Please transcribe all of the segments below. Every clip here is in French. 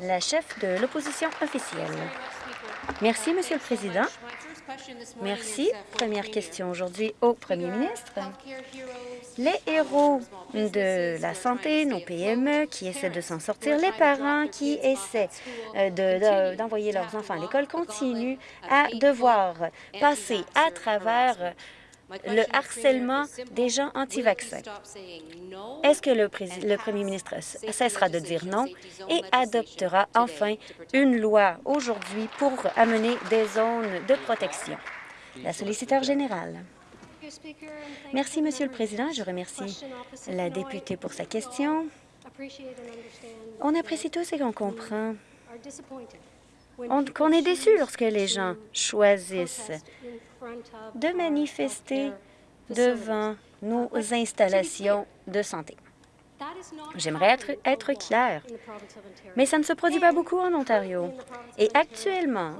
La chef de l'opposition officielle. Merci, Monsieur le Président. Merci. Première question aujourd'hui au Premier ministre. Les héros de la santé, nos PME qui essaient de s'en sortir, les parents qui essaient euh, d'envoyer leurs enfants à l'école continuent à devoir passer à travers le harcèlement des gens anti-vaccins. Est-ce que le, premier ministre cessera de dire non et adoptera enfin une loi aujourd'hui pour amener des zones de protection? La solliciteur générale. Merci, Monsieur le Président. Je remercie la députée pour sa question. On apprécie tous et qu'on comprend qu'on est déçu lorsque les gens choisissent de manifester devant nos installations de santé. J'aimerais être, être clair, mais ça ne se produit pas beaucoup en Ontario. Et actuellement,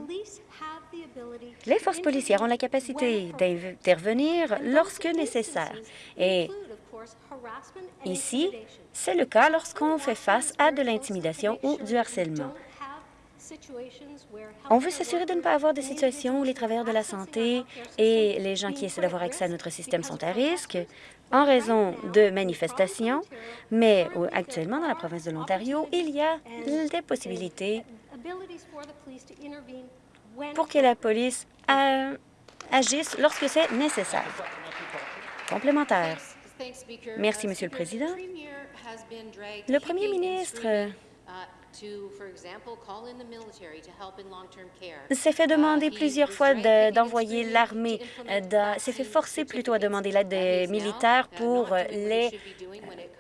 les forces policières ont la capacité d'intervenir lorsque nécessaire. Et ici, c'est le cas lorsqu'on fait face à de l'intimidation ou du harcèlement. On veut s'assurer de ne pas avoir des situations où les travailleurs de la santé et les gens qui essaient d'avoir accès à notre système sont à risque en raison de manifestations, mais actuellement, dans la province de l'Ontario, il y a des possibilités pour que la police agisse lorsque c'est nécessaire. Complémentaire. Merci, Monsieur le Président. Le premier ministre s'est fait demander plusieurs fois d'envoyer l'armée, euh, s'est fait forcer plutôt à demander l'aide des militaires pour, euh, les,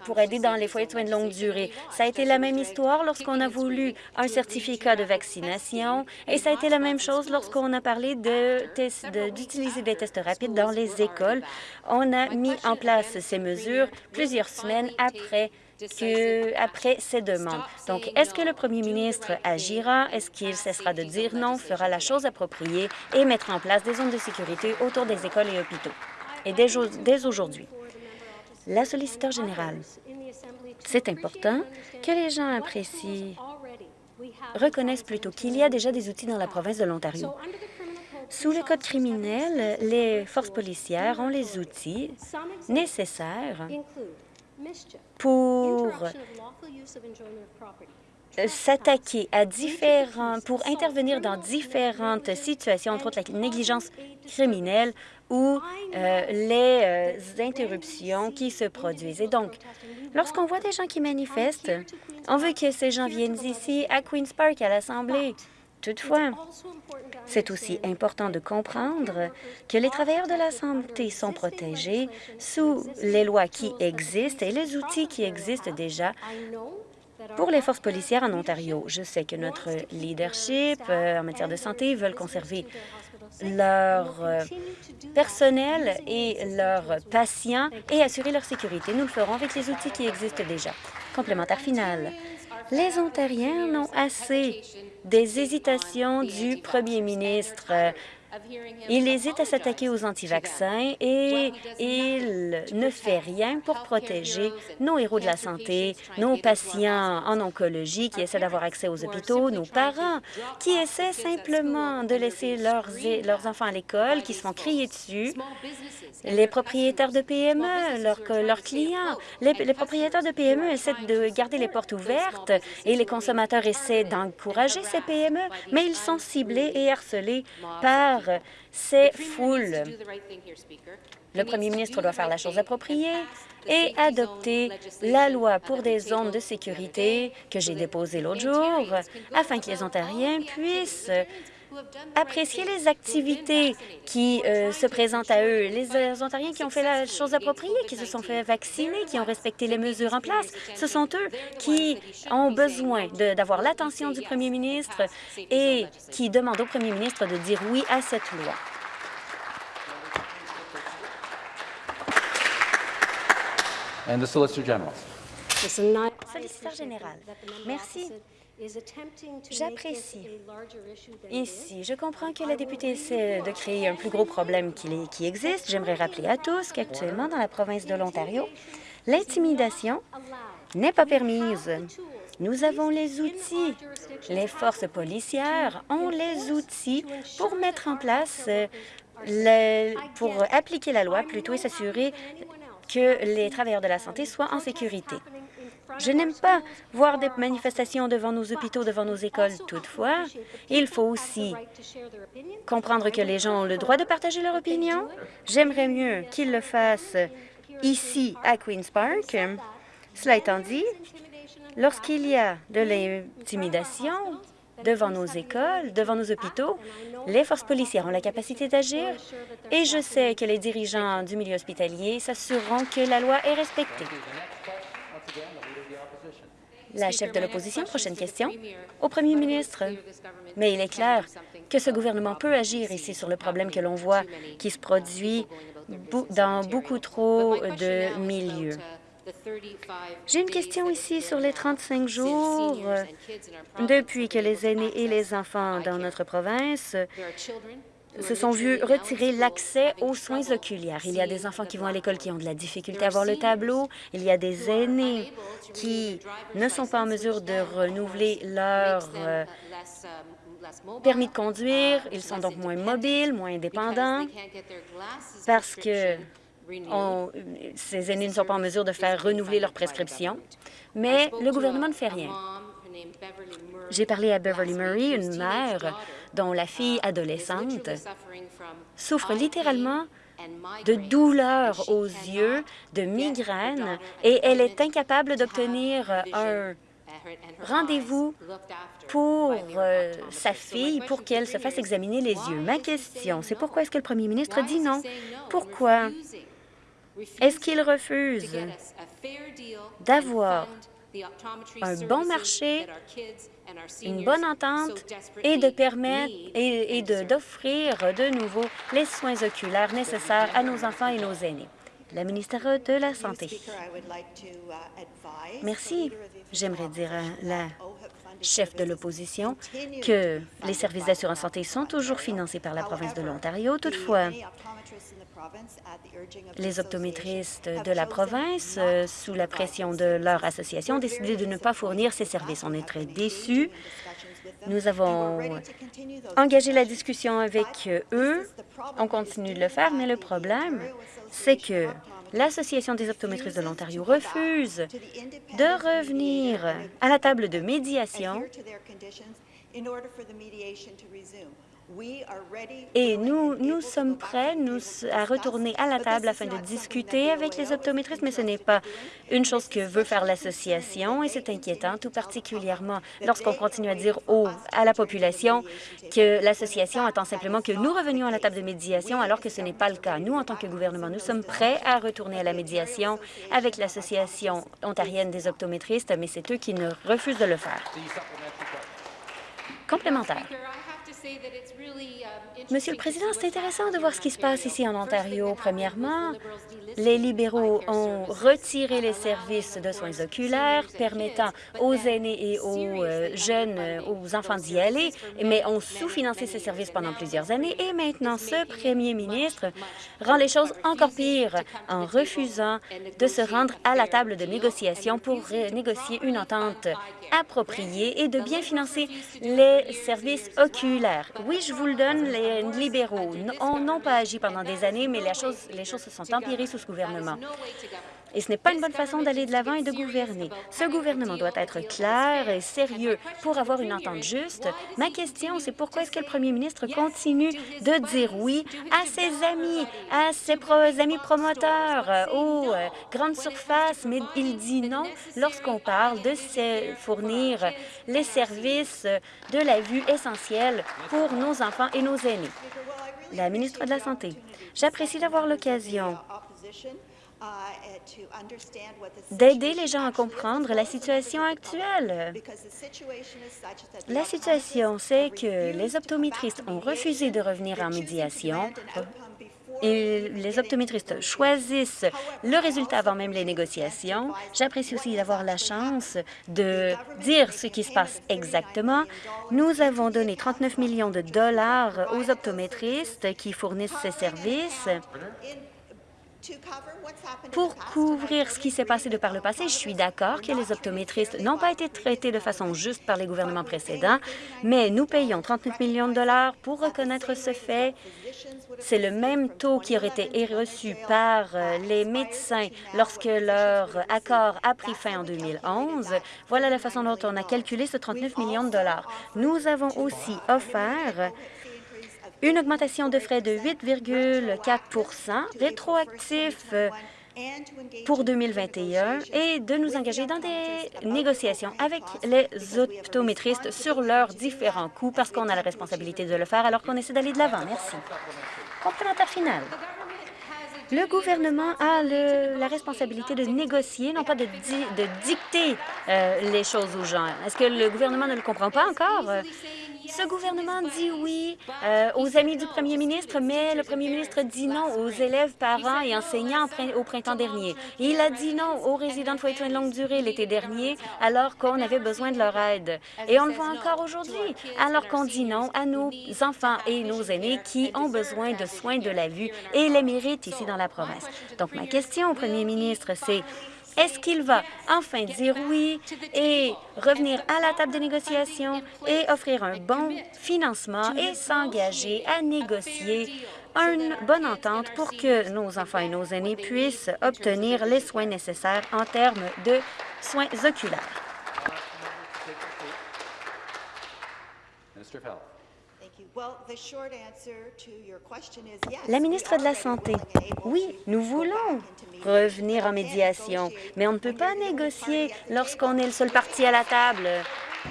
pour aider dans les foyers de soins de longue durée. Ça a été la même histoire lorsqu'on a voulu un certificat de vaccination et ça a été la même chose lorsqu'on a parlé d'utiliser de, des tests rapides dans les écoles. On a mis en place ces mesures plusieurs semaines après que, après ces demandes. Donc, est-ce que le premier ministre agira? Est-ce qu'il cessera de dire non, fera la chose appropriée et mettra en place des zones de sécurité autour des écoles et hôpitaux? Et dès, dès aujourd'hui, la solliciteur générale, c'est important que les gens apprécient, reconnaissent plutôt qu'il y a déjà des outils dans la province de l'Ontario. Sous le Code criminel, les forces policières ont les outils nécessaires pour s'attaquer à différents, pour intervenir dans différentes situations, entre autres la négligence criminelle ou euh, les euh, interruptions qui se produisent. Et donc, lorsqu'on voit des gens qui manifestent, on veut que ces gens viennent ici à Queen's Park, à l'Assemblée. Toutefois, c'est aussi important de comprendre que les travailleurs de la santé sont protégés sous les lois qui existent et les outils qui existent déjà pour les forces policières en Ontario. Je sais que notre leadership euh, en matière de santé veulent conserver leur euh, personnel et leurs patients et assurer leur sécurité. Nous le ferons avec les outils qui existent déjà. Complémentaire final. Les Ontariens n'ont assez des hésitations du premier ministre il hésite à s'attaquer aux anti-vaccins et il ne fait rien pour protéger nos héros de la santé, nos patients en oncologie qui essaient d'avoir accès aux hôpitaux, nos parents qui essaient simplement de laisser leurs, leurs enfants à l'école, qui se font crier dessus, les propriétaires de PME, leurs, leurs clients. Les, les propriétaires de PME essaient de garder les portes ouvertes et les consommateurs essaient d'encourager ces PME, mais ils sont ciblés et harcelés par ces foules. Le premier ministre doit faire la chose appropriée et adopter la loi pour des zones de sécurité que j'ai déposée l'autre jour afin que les Ontariens puissent apprécier les activités qui euh, se présentent à eux. Les, les, Ontariens qui ont fait la chose appropriée, qui se sont fait vacciner, qui ont respecté les mesures en place, ce sont eux qui ont besoin d'avoir l'attention du premier ministre et qui demandent au premier ministre de dire oui à cette loi. And the Solicitor General. Solliciteur général, merci. J'apprécie. Ici, je comprends que la députée essaie de créer un plus gros problème qui existe. J'aimerais rappeler à tous qu'actuellement, dans la province de l'Ontario, l'intimidation n'est pas permise. Nous avons les outils. Les forces policières ont les outils pour mettre en place, euh, pour appliquer la loi plutôt et s'assurer que les travailleurs de la santé soient en sécurité. Je n'aime pas voir des manifestations devant nos hôpitaux, devant nos écoles. Toutefois, il faut aussi comprendre que les gens ont le droit de partager leur opinion. J'aimerais mieux qu'ils le fassent ici, à Queen's Park. Cela étant dit, lorsqu'il y a de l'intimidation devant nos écoles, devant nos hôpitaux, les forces policières ont la capacité d'agir et je sais que les dirigeants du milieu hospitalier s'assureront que la loi est respectée. La chef de l'opposition, prochaine question. Au premier ministre, mais il est clair que ce gouvernement peut agir ici sur le problème que l'on voit qui se produit dans beaucoup trop de milieux. J'ai une question ici sur les 35 jours depuis que les aînés et les enfants dans notre province se sont vus retirer l'accès aux soins oculaires. Il y a des enfants qui vont à l'école qui ont de la difficulté à voir le tableau. Il y a des aînés qui ne sont pas en mesure de renouveler leur euh, permis de conduire. Ils sont donc moins mobiles, moins indépendants parce que ces aînés ne sont pas en mesure de faire renouveler leur prescription. Mais le gouvernement ne fait rien. J'ai parlé à Beverly Murray, une mère dont la fille adolescente souffre littéralement de douleurs aux yeux, de migraines, et elle est incapable d'obtenir un rendez-vous pour euh, sa fille pour qu'elle se fasse examiner les yeux. Ma question, c'est pourquoi est-ce que le premier ministre dit non? Pourquoi est-ce qu'il refuse d'avoir un bon marché, une bonne entente et de permettre et, d'offrir de, nouveau les soins oculaires nécessaires à nos enfants et nos aînés. La ministre de la Santé. Merci. J'aimerais dire à la chef de l'opposition que les services d'assurance santé sont toujours financés par la province de l'Ontario. Toutefois, les optométristes de la province, euh, sous la pression de leur association, ont décidé de ne pas fournir ces services. On est très déçus. Nous avons engagé la discussion avec eux. On continue de le faire, mais le problème, c'est que l'Association des optométristes de l'Ontario refuse de revenir à la table de médiation et nous, nous sommes prêts à retourner à la table afin de discuter avec les optométristes, mais ce n'est pas une chose que veut faire l'association et c'est inquiétant, tout particulièrement lorsqu'on continue à dire au, à la population que l'association attend simplement que nous revenions à la table de médiation alors que ce n'est pas le cas. Nous, en tant que gouvernement, nous sommes prêts à retourner à la médiation avec l'Association ontarienne des optométristes, mais c'est eux qui ne refusent de le faire. Complémentaire. Monsieur le Président, c'est intéressant de voir ce qui se passe ici en Ontario. Premièrement, les libéraux ont retiré les services de soins oculaires permettant aux aînés et aux euh, jeunes, euh, aux enfants d'y aller, mais ont sous-financé ces services pendant plusieurs années. Et maintenant, ce premier ministre rend les choses encore pires en refusant de se rendre à la table de négociation pour négocier une entente appropriée et de bien financer les services oculaires. Oui, je vous le donne, les libéraux n'ont pas agi pendant des années, mais les choses, les choses se sont empirées sous ce gouvernement. Et ce n'est pas une bonne façon d'aller de l'avant et de gouverner. Ce gouvernement doit être clair et sérieux pour avoir une entente juste. Ma question, c'est pourquoi est-ce que le premier ministre continue de dire oui à ses amis, à ses amis promoteurs, euh, aux euh, grandes surfaces, mais il dit non lorsqu'on parle de fournir les services de la vue essentiels pour nos enfants et nos aînés. La ministre de la Santé, j'apprécie d'avoir l'occasion d'aider les gens à comprendre la situation actuelle. La situation, c'est que les optométristes ont refusé de revenir en médiation et les optométristes choisissent le résultat avant même les négociations. J'apprécie aussi d'avoir la chance de dire ce qui se passe exactement. Nous avons donné 39 millions de dollars aux optométristes qui fournissent ces services Pour couvrir ce qui s'est passé de par le passé, je suis d'accord que les optométristes n'ont pas été traités de façon juste par les gouvernements précédents, mais nous payons 39 millions de dollars pour reconnaître ce fait. C'est le même taux qui aurait été reçu par euh, les médecins lorsque leur accord a pris fin en 2011. Voilà la façon dont on a calculé ce 39 millions de dollars. Nous avons aussi offert une augmentation de frais de 8,4% rétroactif euh, pour 2021 et de nous engager dans des négociations avec les optométristes sur leurs différents coûts parce qu'on a la responsabilité de le faire alors qu'on essaie d'aller de l'avant. Merci. Complémentaire final. Le gouvernement a la responsabilité de négocier, non pas de, de dicter euh, les choses aux gens. Est-ce que le gouvernement ne le comprend pas encore? Ce gouvernement dit oui euh, aux amis du premier ministre, mais le premier ministre dit non aux élèves, parents et enseignants au printemps dernier. Il a dit non aux résidents de foyers de longue durée l'été dernier, alors qu'on avait besoin de leur aide. Et on le voit encore aujourd'hui, alors qu'on dit non à nos enfants et nos aînés qui ont besoin de soins de la vue et les méritent ici dans la province. Donc, ma question au premier ministre, c'est est-ce qu'il va enfin dire oui et revenir à la table de négociation et offrir un bon financement et s'engager à négocier une bonne entente pour que nos enfants et nos aînés puissent obtenir les soins nécessaires en termes de soins oculaires? La ministre de la Santé, oui, nous voulons revenir en médiation, mais on ne peut pas négocier lorsqu'on est le seul parti à la table.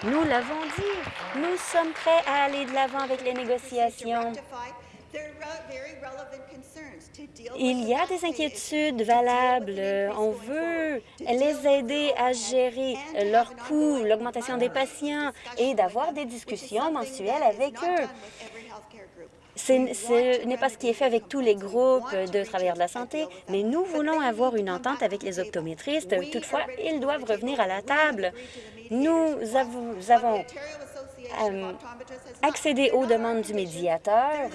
Nous l'avons dit, nous sommes prêts à aller de l'avant avec les négociations. Il y a des inquiétudes valables. On veut les aider à gérer leurs coûts, l'augmentation des patients et d'avoir des discussions mensuelles avec eux. Ce n'est pas ce qui est fait avec tous les groupes de travailleurs de la santé, mais nous voulons avoir une entente avec les optométristes. Toutefois, ils doivent revenir à la table. Nous avons euh, accédé aux demandes du médiateur,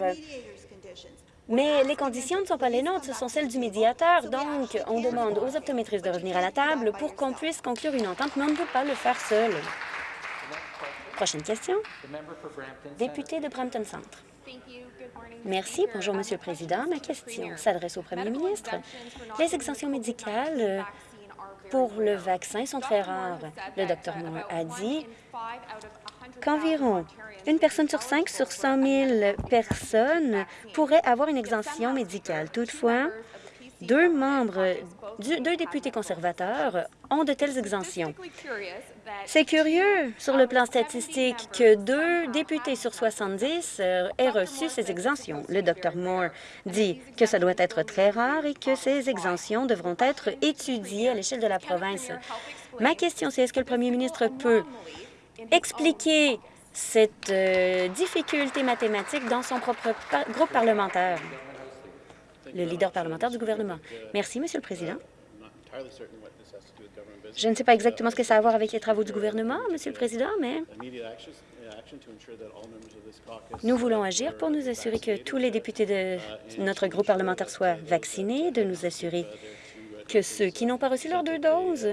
mais les conditions ne sont pas les nôtres, ce sont celles du médiateur. Donc, on demande aux optométristes de revenir à la table pour qu'on puisse conclure une entente, mais on ne peut pas le faire seul. Prochaine question. Député de Brampton Centre. Merci. Bonjour, Monsieur le Président. Ma question s'adresse au Premier ministre. Les exemptions médicales pour le vaccin sont très rares. Le Dr Moore a dit qu'environ une personne sur cinq sur 100 000 personnes pourrait avoir une exemption médicale. Toutefois, deux membres, deux députés conservateurs ont de telles exemptions. C'est curieux, sur le plan statistique, que deux députés sur 70 euh, aient reçu ces exemptions. Le Dr Moore dit que ça doit être très rare et que ces exemptions devront être étudiées à l'échelle de la province. Ma question, c'est est-ce que le premier ministre peut expliquer cette euh, difficulté mathématique dans son propre groupe parlementaire? le leader parlementaire du gouvernement. Merci, Monsieur le Président. Je ne sais pas exactement ce que ça a à voir avec les travaux du gouvernement, Monsieur le Président, mais nous voulons agir pour nous assurer que tous les députés de notre groupe parlementaire soient vaccinés, de nous assurer que ceux qui n'ont pas reçu leurs deux doses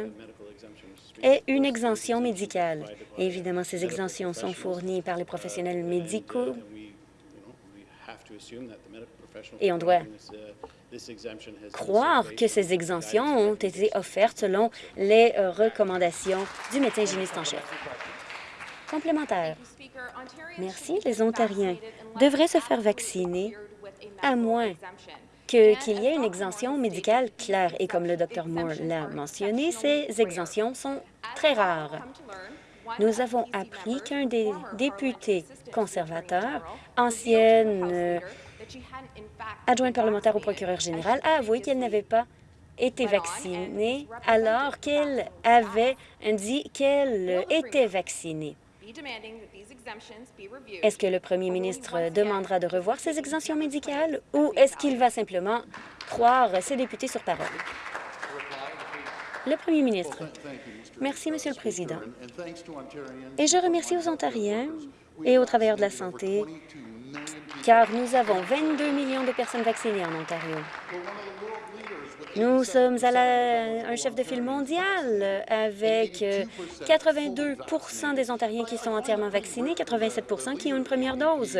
aient une exemption médicale. évidemment, ces exemptions sont fournies par les professionnels médicaux et on doit croire que ces exemptions ont été offertes selon les euh, recommandations du médecin hygiéniste en chef. Complémentaire. Merci. Les Ontariens devraient se faire vacciner à moins qu'il y ait une exemption médicale claire. Et comme le Dr Moore l'a mentionné, ces exemptions sont très rares. Nous avons appris qu'un des députés conservateurs, ancienne euh, adjointe parlementaire au procureur général, a avoué qu'elle n'avait pas été vaccinée alors qu'elle avait dit qu'elle était vaccinée. Est-ce que le premier ministre demandera de revoir ces exemptions médicales ou est-ce qu'il va simplement croire ses députés sur parole? Le premier ministre. Merci, Monsieur le Président. Et je remercie aux Ontariens et aux travailleurs de la santé car nous avons 22 millions de personnes vaccinées en Ontario. Nous sommes à la- un chef de file mondial avec euh, 82% des Ontariens qui sont entièrement vaccinés, 87% qui ont une première dose.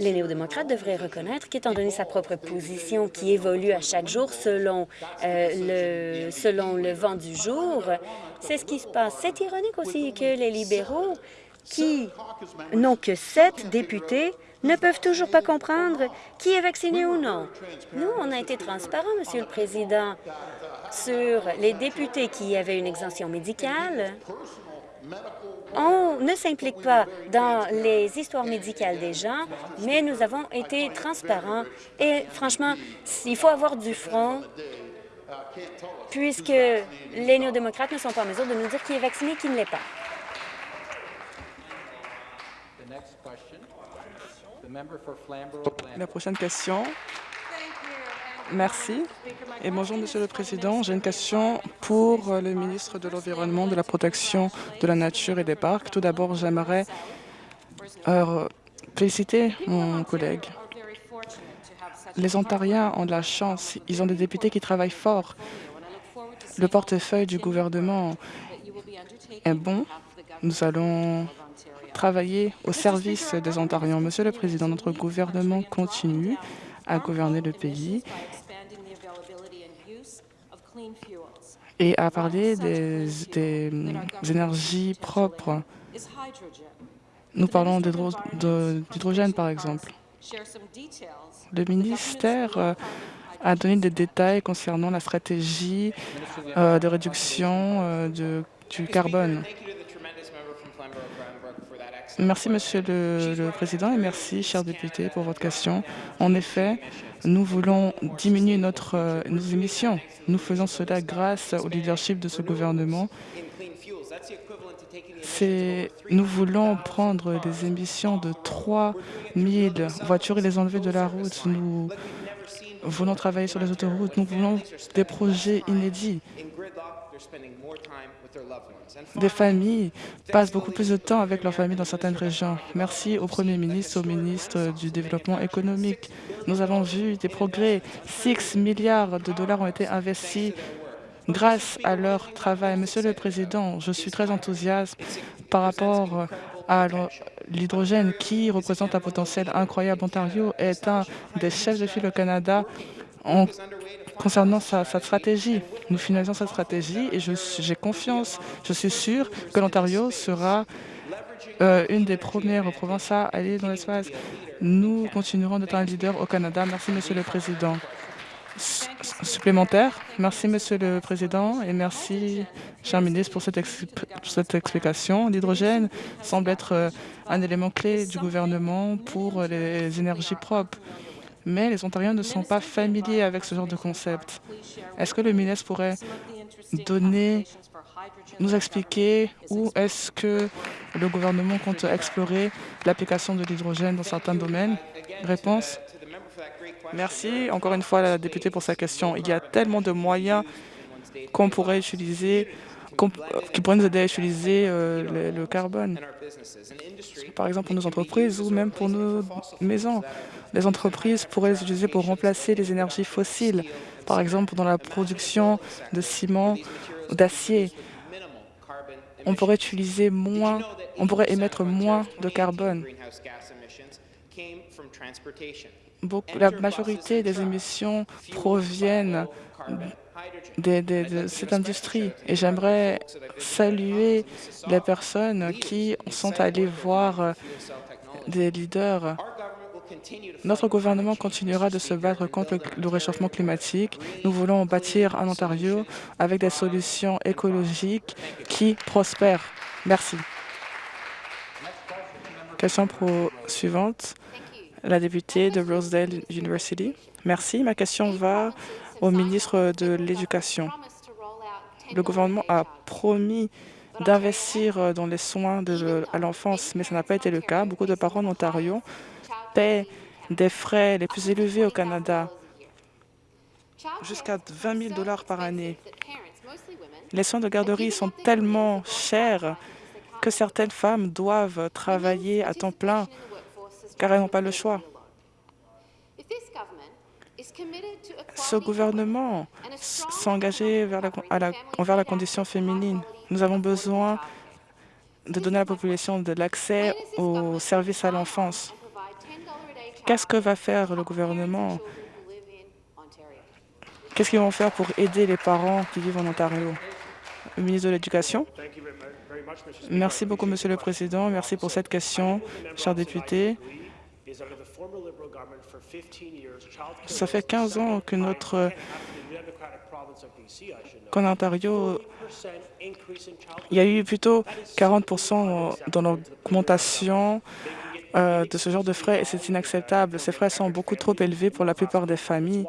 Les néo-démocrates devraient reconnaître qu'étant donné sa propre position qui évolue à chaque jour selon, euh, le, selon le vent du jour, c'est ce qui se passe. C'est ironique aussi que les libéraux, qui n'ont que sept députés, ne peuvent toujours pas comprendre qui est vacciné ou non. Nous, on a été transparents, Monsieur le Président, sur les députés qui avaient une exemption médicale. On ne s'implique pas dans les histoires médicales des gens, mais nous avons été transparents et franchement, il faut avoir du front puisque les néo-démocrates ne sont pas en mesure de nous dire qui est vacciné et qui ne l'est pas. The next question, the member for Flamborough-Glanbrook. La prochaine question. Merci. Et bonjour, Monsieur le Président. J'ai une question pour le ministre de l'Environnement, de la Protection de la Nature et des Parcs. Tout d'abord, j'aimerais euh, féliciter mon collègue. Les Ontariens ont de la chance. Ils ont des députés qui travaillent fort. Le portefeuille du gouvernement est bon. Nous allons travailler au service des Ontariens. Monsieur le Président, notre gouvernement continue à gouverner le pays et à parler des, énergies propres. Nous parlons d'hydrogène, par exemple. Le ministère euh, a donné des détails concernant la stratégie euh, de réduction euh, du carbone. Merci, Monsieur le, Président, et merci, chers députés, pour votre question. En effet, nous voulons diminuer notre, euh, nos émissions. Nous faisons cela grâce au leadership de ce gouvernement. Nous voulons prendre des émissions de 3 000 voitures et les enlever de la route. Nous voulons travailler sur les autoroutes. Nous voulons des projets inédits. Des familles passent beaucoup plus de temps avec leurs familles dans certaines régions. Merci au Premier ministre, au ministre du Développement économique. Nous avons vu des progrès. 6 milliards de dollars ont été investis grâce à leur travail. Monsieur le Président, je suis très enthousiaste par rapport à l'hydrogène qui représente un potentiel incroyable. Ontario est un des chefs de file au Canada concernant sa, sa stratégie. Nous finalisons cette stratégie et j'ai confiance, je suis sûr que l'Ontario sera euh, une des premières provinces à aller dans l'espace. Nous continuerons d'être un leader au Canada. Merci, Monsieur le Président. Supplémentaire. Merci, Monsieur le Président, et merci, cher ministre, pour cette, explication. L'hydrogène semble être euh, un élément clé du gouvernement pour les énergies propres mais les Ontariens ne sont pas familiers avec ce genre de concept. Est-ce que le ministre pourrait nous expliquer où est-ce que le gouvernement compte explorer l'application de l'hydrogène dans certains domaines? Réponse Merci encore une fois à la députée pour sa question. Il y a tellement de moyens qu'on pourrait utiliser, qui pourraient nous aider à utiliser euh, le, carbone. Par exemple, pour nos entreprises ou même pour nos maisons. Les entreprises pourraient les utiliser pour remplacer les énergies fossiles, par exemple dans la production de ciment ou d'acier. On pourrait utiliser moins, on pourrait émettre moins de carbone. La majorité des émissions proviennent de cette industrie. Et j'aimerais saluer les personnes qui sont allées voir euh, des leaders. Notre gouvernement continuera de se battre contre le- réchauffement climatique. Nous voulons bâtir un Ontario avec des solutions écologiques qui prospèrent. Merci. Question suivante. La députée de Rosedale University. Merci. Ma question va au ministre de l'Éducation. Le gouvernement a promis d'investir dans les soins à l'enfance, mais ça n'a pas été le cas. Beaucoup de parents en Ontario paient des frais les plus élevés au Canada, jusqu'à 20 000 dollars par année. Les soins de garderie sont tellement chers que certaines femmes doivent travailler à temps plein car elles n'ont pas le choix. Ce gouvernement s'est engagé à la, envers la condition féminine. Nous avons besoin de donner à la population de l'accès aux services à l'enfance. Qu'est-ce que va faire le gouvernement? Qu'est-ce qu'ils vont faire pour aider les parents qui vivent en Ontario? Le ministre de l'Éducation. Merci beaucoup, Monsieur le Président. Merci pour cette question, chers députés. Ça fait 15 ans que notre qu'en Ontario, il y a eu plutôt 40% dans l'augmentation euh, de ce genre de frais et c'est inacceptable. Ces frais sont beaucoup trop élevés pour la plupart des familles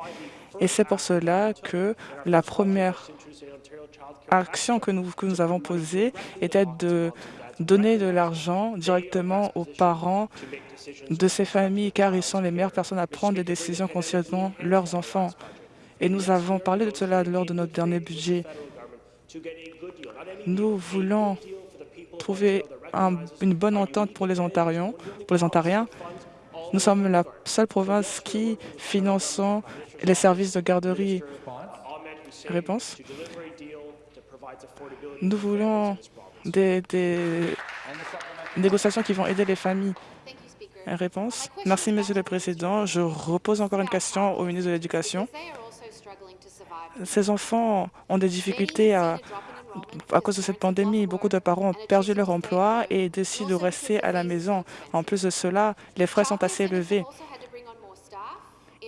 et c'est pour cela que la première action que nous, que nous avons posée était de donner de l'argent directement aux parents de ces familles, car ils sont les meilleures personnes à prendre des décisions concernant leurs enfants. Et nous avons parlé de cela lors de notre dernier budget. Nous voulons trouver une bonne entente pour les Ontariens. Pour les Ontariens. Nous sommes la seule province qui finançons les services de garderie. Réponse Nous voulons des, négociations qui vont aider les familles. Réponse Merci, Monsieur le Président. Je repose encore une question au ministre de l'Éducation. Ces enfants ont des difficultés à, à cause de cette pandémie. Beaucoup de parents ont perdu leur emploi et décident de rester à la maison. En plus de cela, les frais sont assez élevés.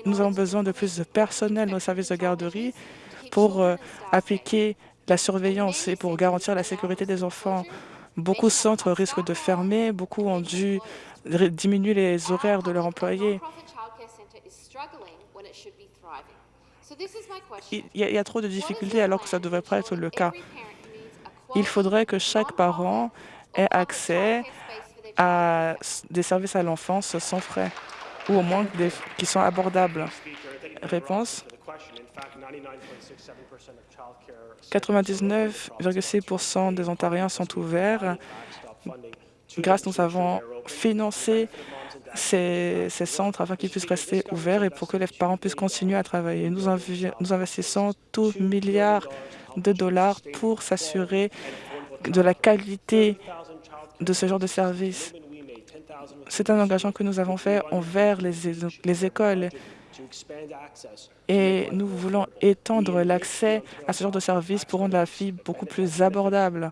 Nous avons besoin de plus de personnel dans nos services de garderie pour euh, appliquer la surveillance et pour garantir la sécurité des enfants. Beaucoup de centres risquent de fermer, beaucoup ont dû diminuer les horaires de leurs employés. Il y, a, trop de difficultés alors que ça ne devrait pas être le cas. Il faudrait que chaque parent ait accès à des services à l'enfance sans frais, ou au moins qui sont abordables. Réponse 99,6% des Ontariens sont ouverts. Grâce, nous avons financé ces, centres afin qu'ils puissent rester ouverts et pour que les parents puissent continuer à travailler. Nous, nous investissons tout milliards de dollars pour s'assurer de la qualité de ce genre de service. C'est un engagement que nous avons fait envers les, les écoles et nous voulons étendre l'accès à ce genre de service pour rendre la vie beaucoup plus abordable.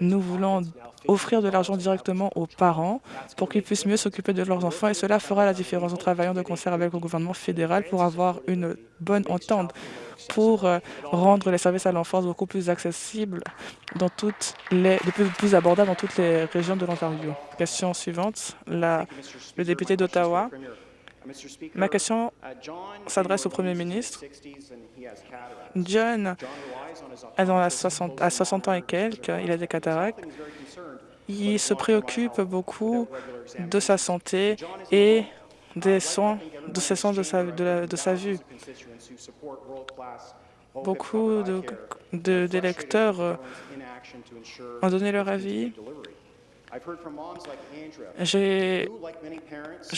Nous voulons offrir de l'argent directement aux parents pour qu'ils puissent mieux s'occuper de leurs enfants et cela fera la différence en travaillant de concert avec le gouvernement fédéral pour avoir une bonne entente pour euh, rendre les services à l'enfance beaucoup plus accessibles dans toutes les, plus, plus abordables dans toutes les régions de l'Ontario. Question suivante, la, le député d'Ottawa. Ma question s'adresse au Premier ministre. John a dans 60, à 60 ans et quelques, il a des cataractes. Il se préoccupe beaucoup de sa santé et des soins, de sa, vue. Beaucoup d'électeurs ont donné leur avis j'ai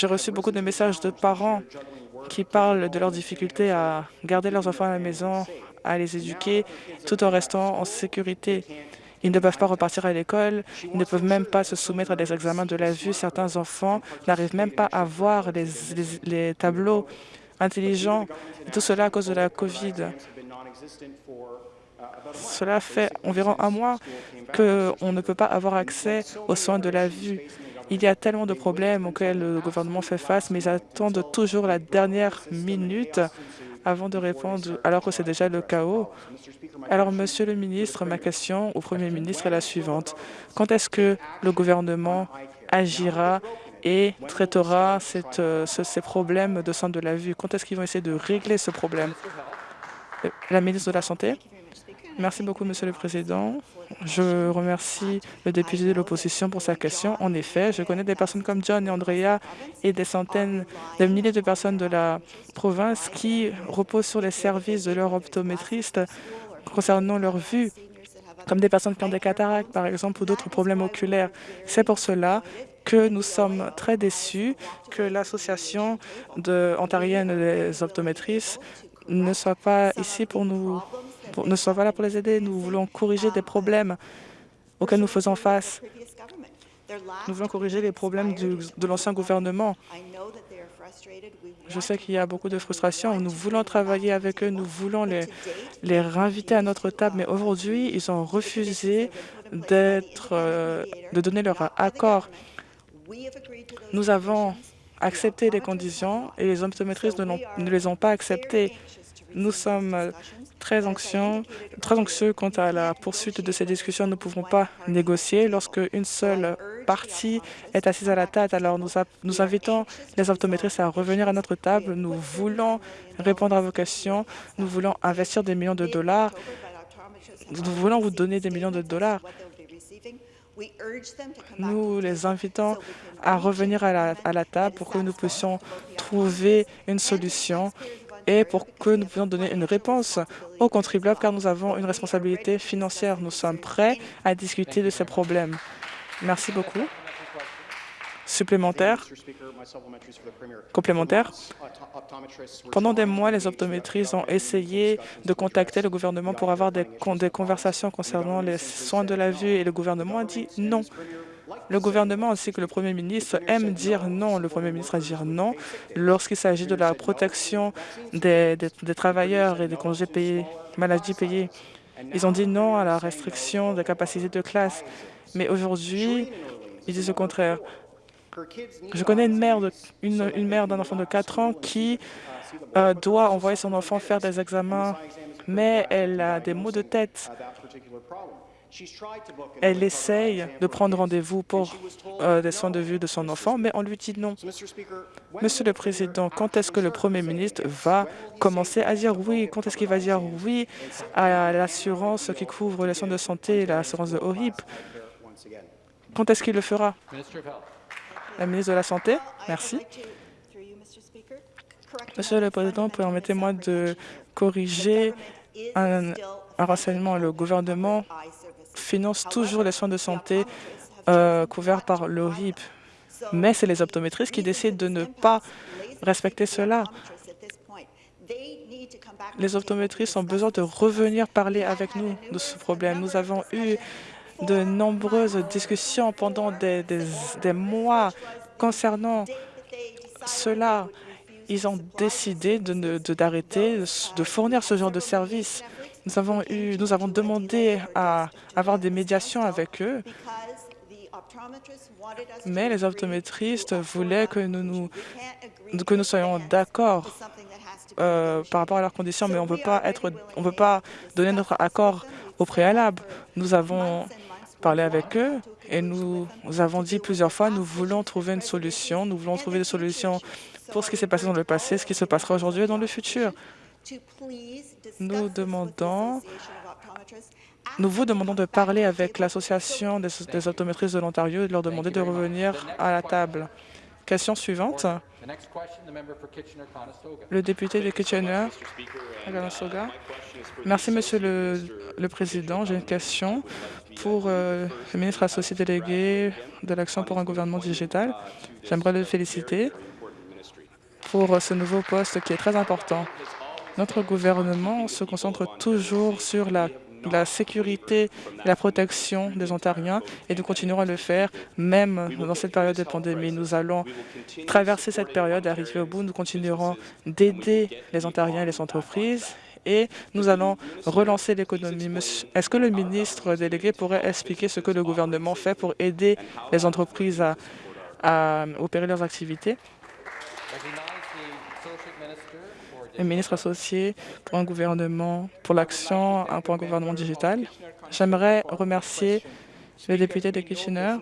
reçu beaucoup de messages de parents qui parlent de leurs difficultés à garder leurs enfants à la maison, à les éduquer, tout en restant en sécurité. Ils ne peuvent pas repartir à l'école, ils ne peuvent même pas se soumettre à des examens de la vue. Certains enfants n'arrivent même pas à voir les, les tableaux intelligents. Tout cela à cause de la COVID. Cela fait environ un mois qu'on ne peut pas avoir accès aux soins de la vue. Il y a tellement de problèmes auxquels le gouvernement fait face, mais ils attendent toujours la dernière minute avant de répondre, alors que c'est déjà le chaos. Alors, Monsieur le ministre, ma question au Premier ministre est la suivante. Quand est-ce que le gouvernement agira et traitera euh, ces problèmes de soins de la vue? Quand est-ce qu'ils vont essayer de régler ce problème? La ministre de la Santé Merci beaucoup, Monsieur le Président. Je remercie le député de l'opposition pour sa question. En effet, je connais des personnes comme John et Andrea et des centaines de milliers de personnes de la province qui reposent sur les services de leur optométriste concernant leur vue. comme des personnes qui ont des cataractes, par exemple, ou d'autres problèmes oculaires. C'est pour cela que nous sommes très déçus que l'Association ontarienne des optométristes ne soit pas ici pour nous, ne soit pas là pour les aider. Nous voulons corriger des problèmes auxquels nous faisons face. Nous voulons corriger les problèmes de l'ancien gouvernement. Je sais qu'il y a beaucoup de frustration. Nous voulons travailler avec eux, nous voulons les, les réinviter à notre table, mais aujourd'hui, ils ont refusé euh, de donner leur accord. Nous avons accepté les conditions et les optométristes ne, ne les ont pas acceptées. Nous sommes très anxieux, très anxieux quant à la poursuite de ces discussions. Nous ne pouvons pas négocier lorsque une seule partie est assise à la table. Alors nous, invitons les optométristes à revenir à notre table. Nous voulons répondre à vos questions. Nous voulons investir des millions de dollars. Nous voulons vous donner des millions de dollars. Nous les invitons à revenir à la table pour que nous puissions trouver une solution et pour que nous puissions donner une réponse aux contribuables car nous avons une responsabilité financière. Nous sommes prêts à discuter de ces problèmes. Merci beaucoup. Supplémentaire Complémentaire Pendant des mois, les optométristes ont essayé de contacter le gouvernement pour avoir des, des conversations concernant les soins de la vue et le gouvernement a dit non. Le gouvernement ainsi que le Premier ministre aiment dire non. Le Premier ministre a dit non lorsqu'il s'agit de la protection des, travailleurs et des congés payés, maladies payées. Ils ont dit non à la restriction des capacités de classe. Mais aujourd'hui, ils disent le contraire. Je connais une mère d'un enfant de 4 ans qui euh, doit envoyer son enfant faire des examens, mais elle a des maux de tête elle essaye de prendre rendez-vous pour euh, des soins de vue de son enfant, mais on lui dit non. Monsieur le Président, quand est-ce que le Premier ministre va commencer à dire oui? Quand est-ce qu'il va dire oui à l'assurance qui couvre les soins de santé, l'assurance de ORIP? Quand est-ce qu'il le fera? La ministre de la Santé, merci. Monsieur le Président, permettez-moi de corriger un, un renseignement. Le gouvernement finance toujours les soins de santé euh, couverts par l'ORIP. Mais c'est les optométristes qui décident de ne pas respecter cela. Les optométristes ont besoin de revenir parler avec nous de ce problème. Nous avons eu de nombreuses discussions pendant des, des mois concernant cela. Ils ont décidé d'arrêter de, de fournir ce genre de service. Nous avons, eu, nous avons demandé à avoir des médiations avec eux, mais les optométristes voulaient que nous, nous, que nous soyons d'accord euh, par rapport à leurs conditions, mais on ne peut pas donner notre accord au préalable. Nous avons parlé avec eux et nous avons dit plusieurs fois, nous voulons trouver une solution, nous voulons trouver des solutions pour ce qui s'est passé dans le passé, ce qui se passera aujourd'hui et dans le futur. Nous demandons, nous vous demandons de parler avec l'Association des, des optométristes de l'Ontario et de leur demander de revenir à la table. Question suivante. Le député de Kitchener, Merci, Monsieur le, Président. J'ai une question pour euh, le ministre associé délégué de l'Action pour un gouvernement digital. J'aimerais le féliciter pour ce nouveau poste qui est très important. Notre gouvernement se concentre toujours sur la, sécurité et la protection des Ontariens et nous continuerons à le faire même dans cette période de pandémie. Nous allons traverser cette période, arriver au bout. Nous continuerons d'aider les Ontariens et les entreprises et nous allons relancer l'économie. Est-ce que le ministre délégué pourrait expliquer ce que le gouvernement fait pour aider les entreprises à, à opérer leurs activités? Ministre associé pour un gouvernement, pour l'action pour un gouvernement digital. J'aimerais remercier le député de Kitchener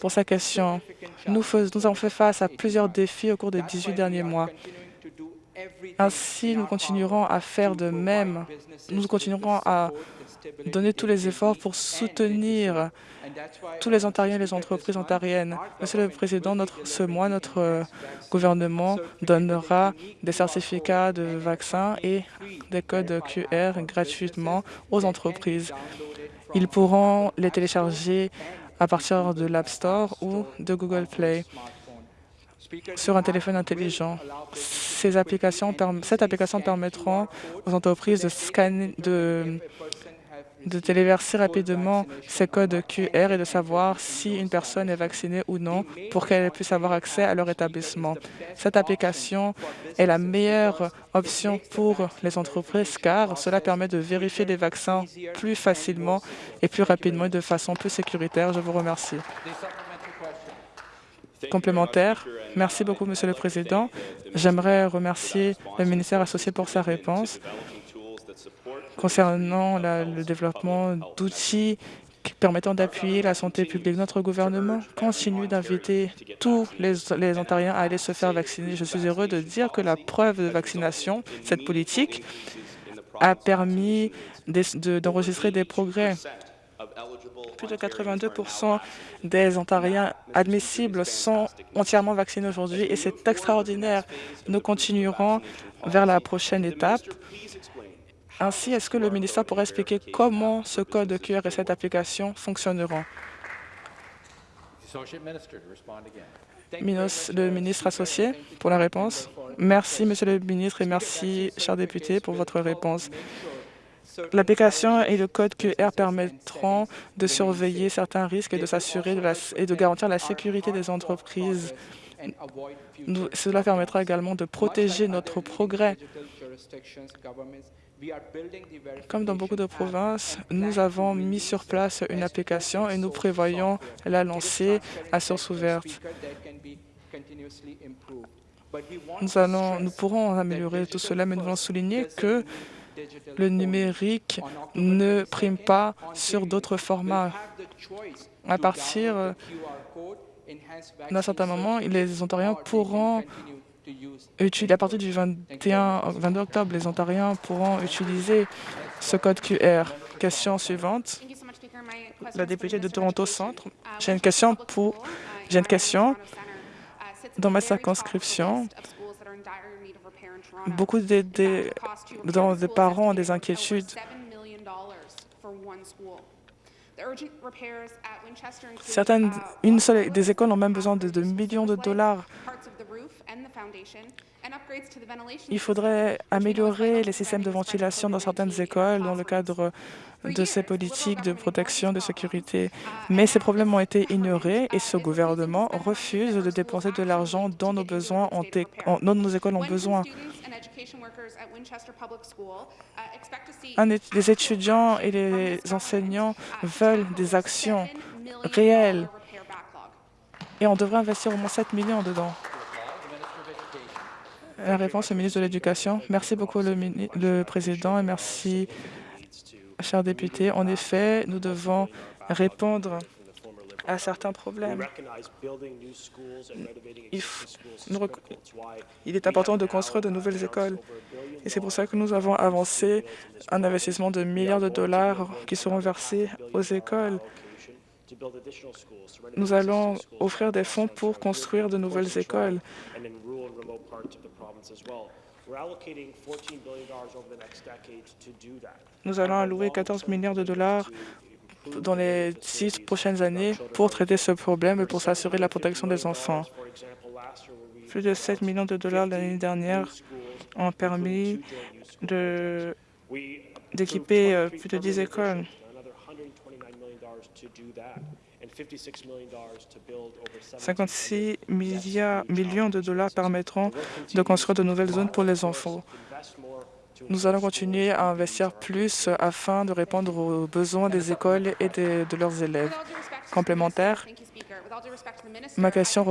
pour sa question. Nous, nous avons fait face à plusieurs défis au cours des 18 derniers mois. Ainsi, nous continuerons à faire de même. Nous continuerons à donner tous les efforts pour soutenir tous les Ontariens et les entreprises ontariennes. Monsieur le Président, notre, ce mois, notre euh, gouvernement donnera des certificats de vaccins et des codes QR gratuitement aux entreprises. Ils pourront les télécharger à partir de l'App Store ou de Google Play sur un téléphone intelligent. Ces applications, cette application permettra aux entreprises de, scanner, de de téléverser rapidement ces codes QR et de savoir si une personne est vaccinée ou non pour qu'elle puisse avoir accès à leur établissement. Cette application est la meilleure option pour les entreprises car cela permet de vérifier les vaccins plus facilement et plus rapidement et de façon plus sécuritaire. Je vous remercie. Complémentaire. Merci beaucoup, Monsieur le Président. J'aimerais remercier le ministère associé pour sa réponse concernant le développement d'outils permettant d'appuyer la santé publique. Notre gouvernement continue d'inviter tous les, Ontariens à aller se faire vacciner. Je suis heureux de dire que la preuve de vaccination, cette politique, a permis d'enregistrer des progrès. Plus de 82% des Ontariens admissibles sont entièrement vaccinés aujourd'hui et c'est extraordinaire. Nous continuerons vers la prochaine étape ainsi, est-ce que le ministère pourrait expliquer comment ce code QR et cette application fonctionneront? Le ministre associé pour la réponse. Merci, Monsieur le ministre, et merci, chers députés, pour votre réponse. L'application et le code QR permettront de surveiller certains risques et de s'assurer et de garantir la sécurité des entreprises. cela permettra également de protéger notre progrès comme dans beaucoup de provinces, nous avons mis sur place une application et nous prévoyons la lancer à source ouverte. Nous, allons, nous pourrons améliorer tout cela, mais nous voulons souligner que le numérique ne prime pas sur d'autres formats. À partir d'un certain moment, les Ontariens pourront à partir du 21, 22 octobre, les Ontariens pourront utiliser ce code QR. Question suivante. La députée de Toronto Centre. J'ai une question pour. J'ai une question. Dans ma circonscription, beaucoup de, de parents ont des inquiétudes. Certaines, une seule des écoles ont même besoin de millions de dollars il faudrait améliorer les systèmes de ventilation dans certaines écoles dans le cadre de ces politiques de protection, de sécurité. Uh, Mais ces problèmes ont été ignorés et ce gouvernement refuse de dépenser de l'argent dont nos, besoins ont dont nos écoles ont besoin. Uh, les étudiants et les enseignants uh, veulent des actions réelles et on devrait investir au moins 7 millions dedans. La réponse au ministre de l'Éducation. Merci beaucoup, le, le, Président, et merci, chers députés. En effet, nous devons répondre à certains problèmes. Il, il est important de construire de nouvelles écoles. Et c'est pour ça que nous avons avancé un investissement de milliards de dollars qui seront versés aux écoles. Nous allons offrir des fonds pour construire de nouvelles écoles. Nous allons allouer 14 milliards de dollars dans les six prochaines années pour traiter ce problème et pour s'assurer la protection des enfants. Plus de 7 millions de dollars l'année dernière ont permis d'équiper euh, plus de 10 écoles. 56 millions de dollars permettront de construire de nouvelles zones pour les enfants. Nous allons continuer à investir plus afin de répondre aux besoins des écoles et de, leurs élèves. Complémentaire, ma question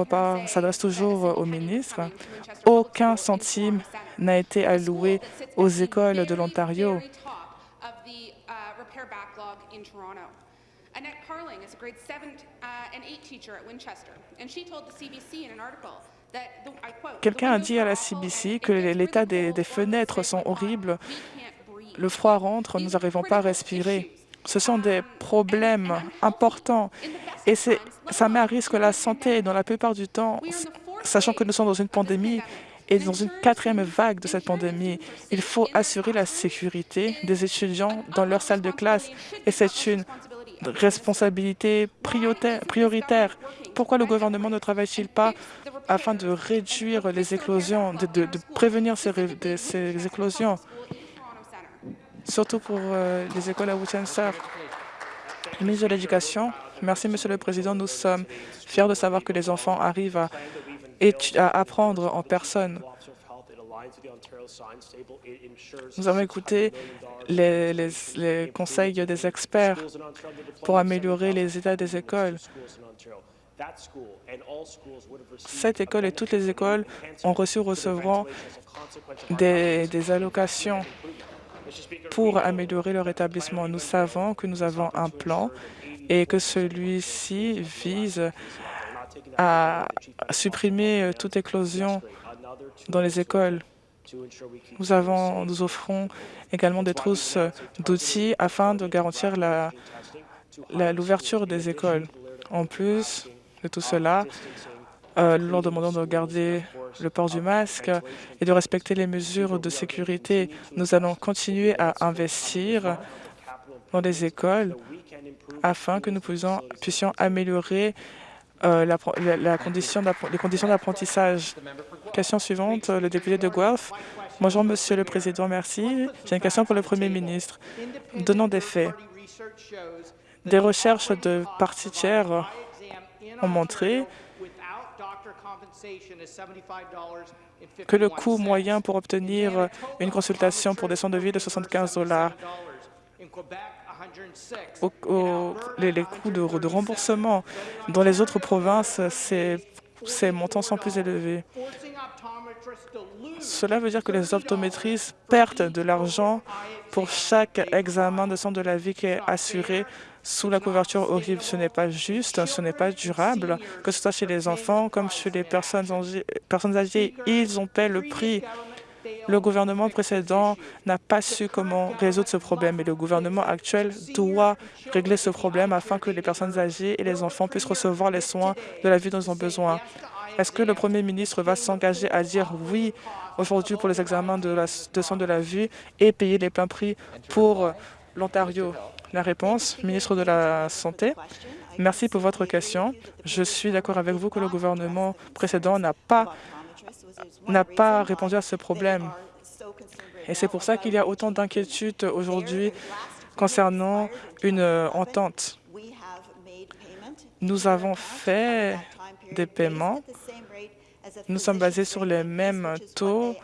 s'adresse toujours au ministre. Aucun centime n'a été alloué aux écoles de l'Ontario. Annette Carling is a grade 7 uh, and 8 teacher at Winchester, and she told the CBC in an article Quelqu'un a dit à la CBC que l'état des, des, fenêtres sont horribles, le froid rentre, nous n'arrivons pas à respirer. Ce sont des um, problèmes importants. et ça met à risque la santé dans la plupart du temps, sachant que nous sommes dans une pandémie est dans une quatrième vague de cette pandémie. Il faut assurer la sécurité des étudiants dans leur salle de classe. et c'est une responsabilité prioritaire. Pourquoi le gouvernement ne travaille-t-il pas afin de réduire les éclosions, de, prévenir ces, éclosions, surtout pour euh, les écoles à Winchester Le ministre de l'Éducation, merci Monsieur le Président, nous sommes fiers de savoir que les enfants arrivent à apprendre en personne. Nous avons écouté les, les, les, conseils des experts pour améliorer les états des écoles. Cette école et toutes les écoles ont reçu recevront des, des allocations pour améliorer leur établissement. Nous savons que nous avons un plan et que celui-ci vise à supprimer toute éclosion dans les écoles. Nous, avons, nous offrons également des trousses d'outils afin de garantir l'ouverture des écoles. En plus de tout cela, euh, leur demandant de garder le port du masque et de respecter les mesures de sécurité. Nous allons continuer à investir dans les écoles afin que nous puissions améliorer euh, les conditions d'apprentissage. Question suivante, le député de Guelph. Bonjour, Monsieur le Président, merci. J'ai une question pour le Premier ministre. Donnant des faits. Des recherches de parties tiers ont montré que le coût moyen pour obtenir une consultation pour des soins de vie de 75 dollars les, coûts de, remboursement dans les autres provinces, ces, ces montants sont plus élevés. Cela veut dire que les optométristes perdent de l'argent pour chaque examen de santé de la vie qui est assuré sous la couverture horrible. Ce n'est pas juste, ce n'est pas durable, que ce soit chez les enfants comme chez les personnes âgées. Personnes âgées ils ont payé le prix le gouvernement précédent n'a pas su comment résoudre ce problème et le gouvernement actuel doit régler ce problème afin que les personnes âgées et les enfants puissent recevoir les soins de la vie dont ils ont besoin. Est-ce que le Premier ministre va s'engager à dire oui aujourd'hui pour les examens de, la, de soins de la vue et payer les pleins prix pour l'Ontario? La réponse, ministre de la Santé. Merci pour votre question. Je suis d'accord avec vous que le gouvernement précédent n'a pas pas répondu à ce problème. Et c'est pour ça qu'il y a autant d'inquiétudes aujourd'hui concernant une euh, entente. Nous avons fait des paiements. Nous sommes basés sur les mêmes taux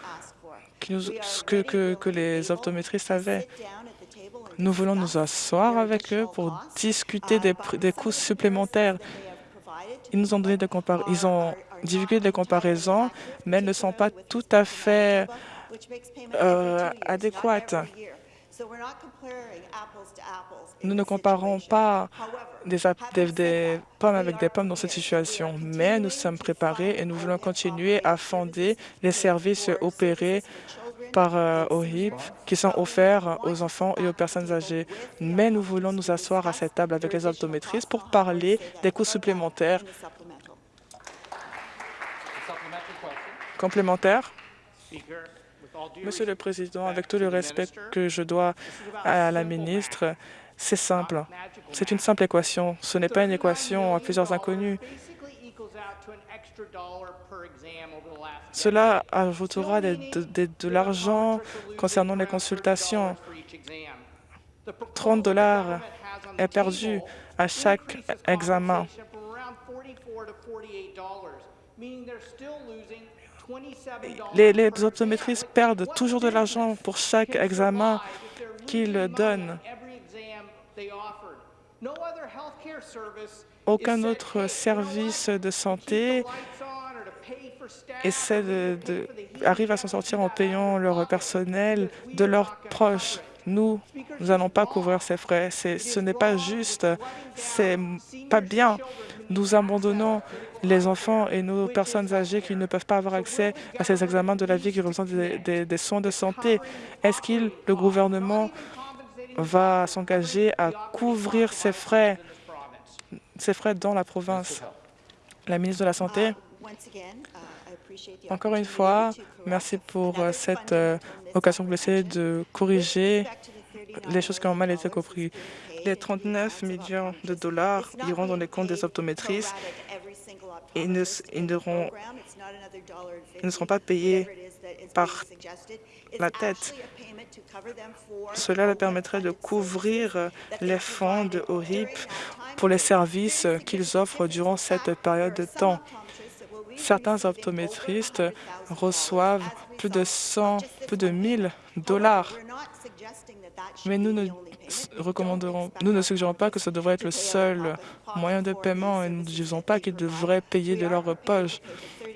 que, les optométristes avaient. Nous voulons nous asseoir avec eux pour discuter des, coûts supplémentaires. Ils nous ont donné des ils ont divulguer des comparaisons, mais elles ne sont pas tout à fait euh, adéquates. Nous ne comparons pas des, des, pommes avec des pommes dans cette situation, mais nous sommes préparés et nous voulons continuer à fonder les services opérés par euh, OHIP qui sont offerts aux enfants et aux personnes âgées. Mais nous voulons nous asseoir à cette table avec les optométristes pour parler des coûts supplémentaires. Complémentaire Monsieur le Président, avec tout le respect que je dois à la ministre, c'est simple. C'est une simple équation. Ce n'est pas une équation à plusieurs inconnus. Cela ajoutera de, de l'argent concernant les consultations. 30 dollars est perdu à chaque examen. Les, optométristes perdent toujours de l'argent pour chaque examen qu'ils donnent. Aucun autre service de santé essaie de, arrive à s'en sortir en payant leur personnel de leurs proches. Nous, nous n'allons pas couvrir ces frais. Ce n'est pas juste, c'est pas bien. Nous abandonnons les enfants et nos personnes âgées qui ne peuvent pas avoir accès à ces examens de la vie qui représentent des, soins de santé. Est-ce que le gouvernement va s'engager à couvrir ces frais, ces frais dans la province? La ministre de la Santé Encore une fois, merci pour euh, cette euh, occasion de corriger les choses qui ont mal été comprises. Les 39 millions de dollars iront dans les comptes des optométristes ils ne, seront pas payés par la tête. Cela leur permettrait de couvrir les fonds de ORIP pour les services qu'ils offrent durant cette période de temps. Certains optométristes reçoivent plus de 100, plus de 1000 dollars. Mais nous ne recommanderons, nous ne suggérons pas que ce devrait être le seul moyen de paiement et nous ne disons pas qu'ils devraient payer de leur poche.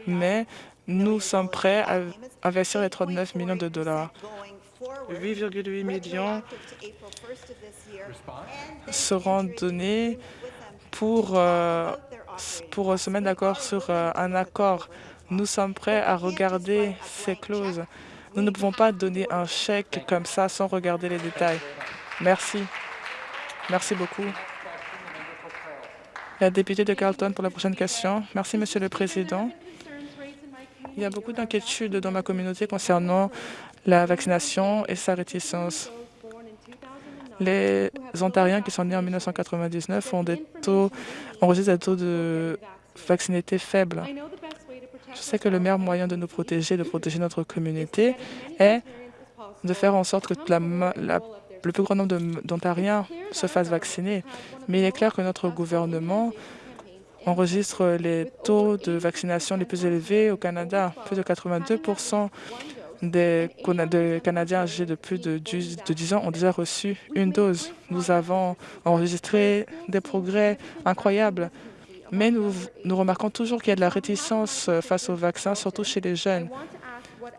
Mais nous sommes prêts à investir les 39 millions de dollars. 8,8 millions seront donnés pour, euh, pour se mettre d'accord sur euh, un accord. Nous sommes prêts à regarder ces clauses. Nous ne pouvons pas donner un chèque comme ça sans regarder les détails. Merci. Merci beaucoup. La députée de Carlton pour la prochaine question. Merci, Monsieur le Président. Il y a beaucoup d'inquiétudes dans ma communauté concernant la vaccination et sa réticence. Les Ontariens qui sont nés en 1999 ont des taux, enregistrent des taux de vaccinité faibles. Je sais que le meilleur moyen de nous protéger, de protéger notre communauté, est de faire en sorte que le plus grand nombre d'Ontariens se fassent vacciner. Mais il est clair que notre gouvernement enregistre les taux de vaccination les plus élevés au Canada. Plus de 82% des Canadiens âgés de plus de 10 ans ont déjà reçu une dose. Nous avons enregistré des progrès incroyables, mais nous, remarquons toujours qu'il y a de la réticence face au vaccin, surtout chez les jeunes.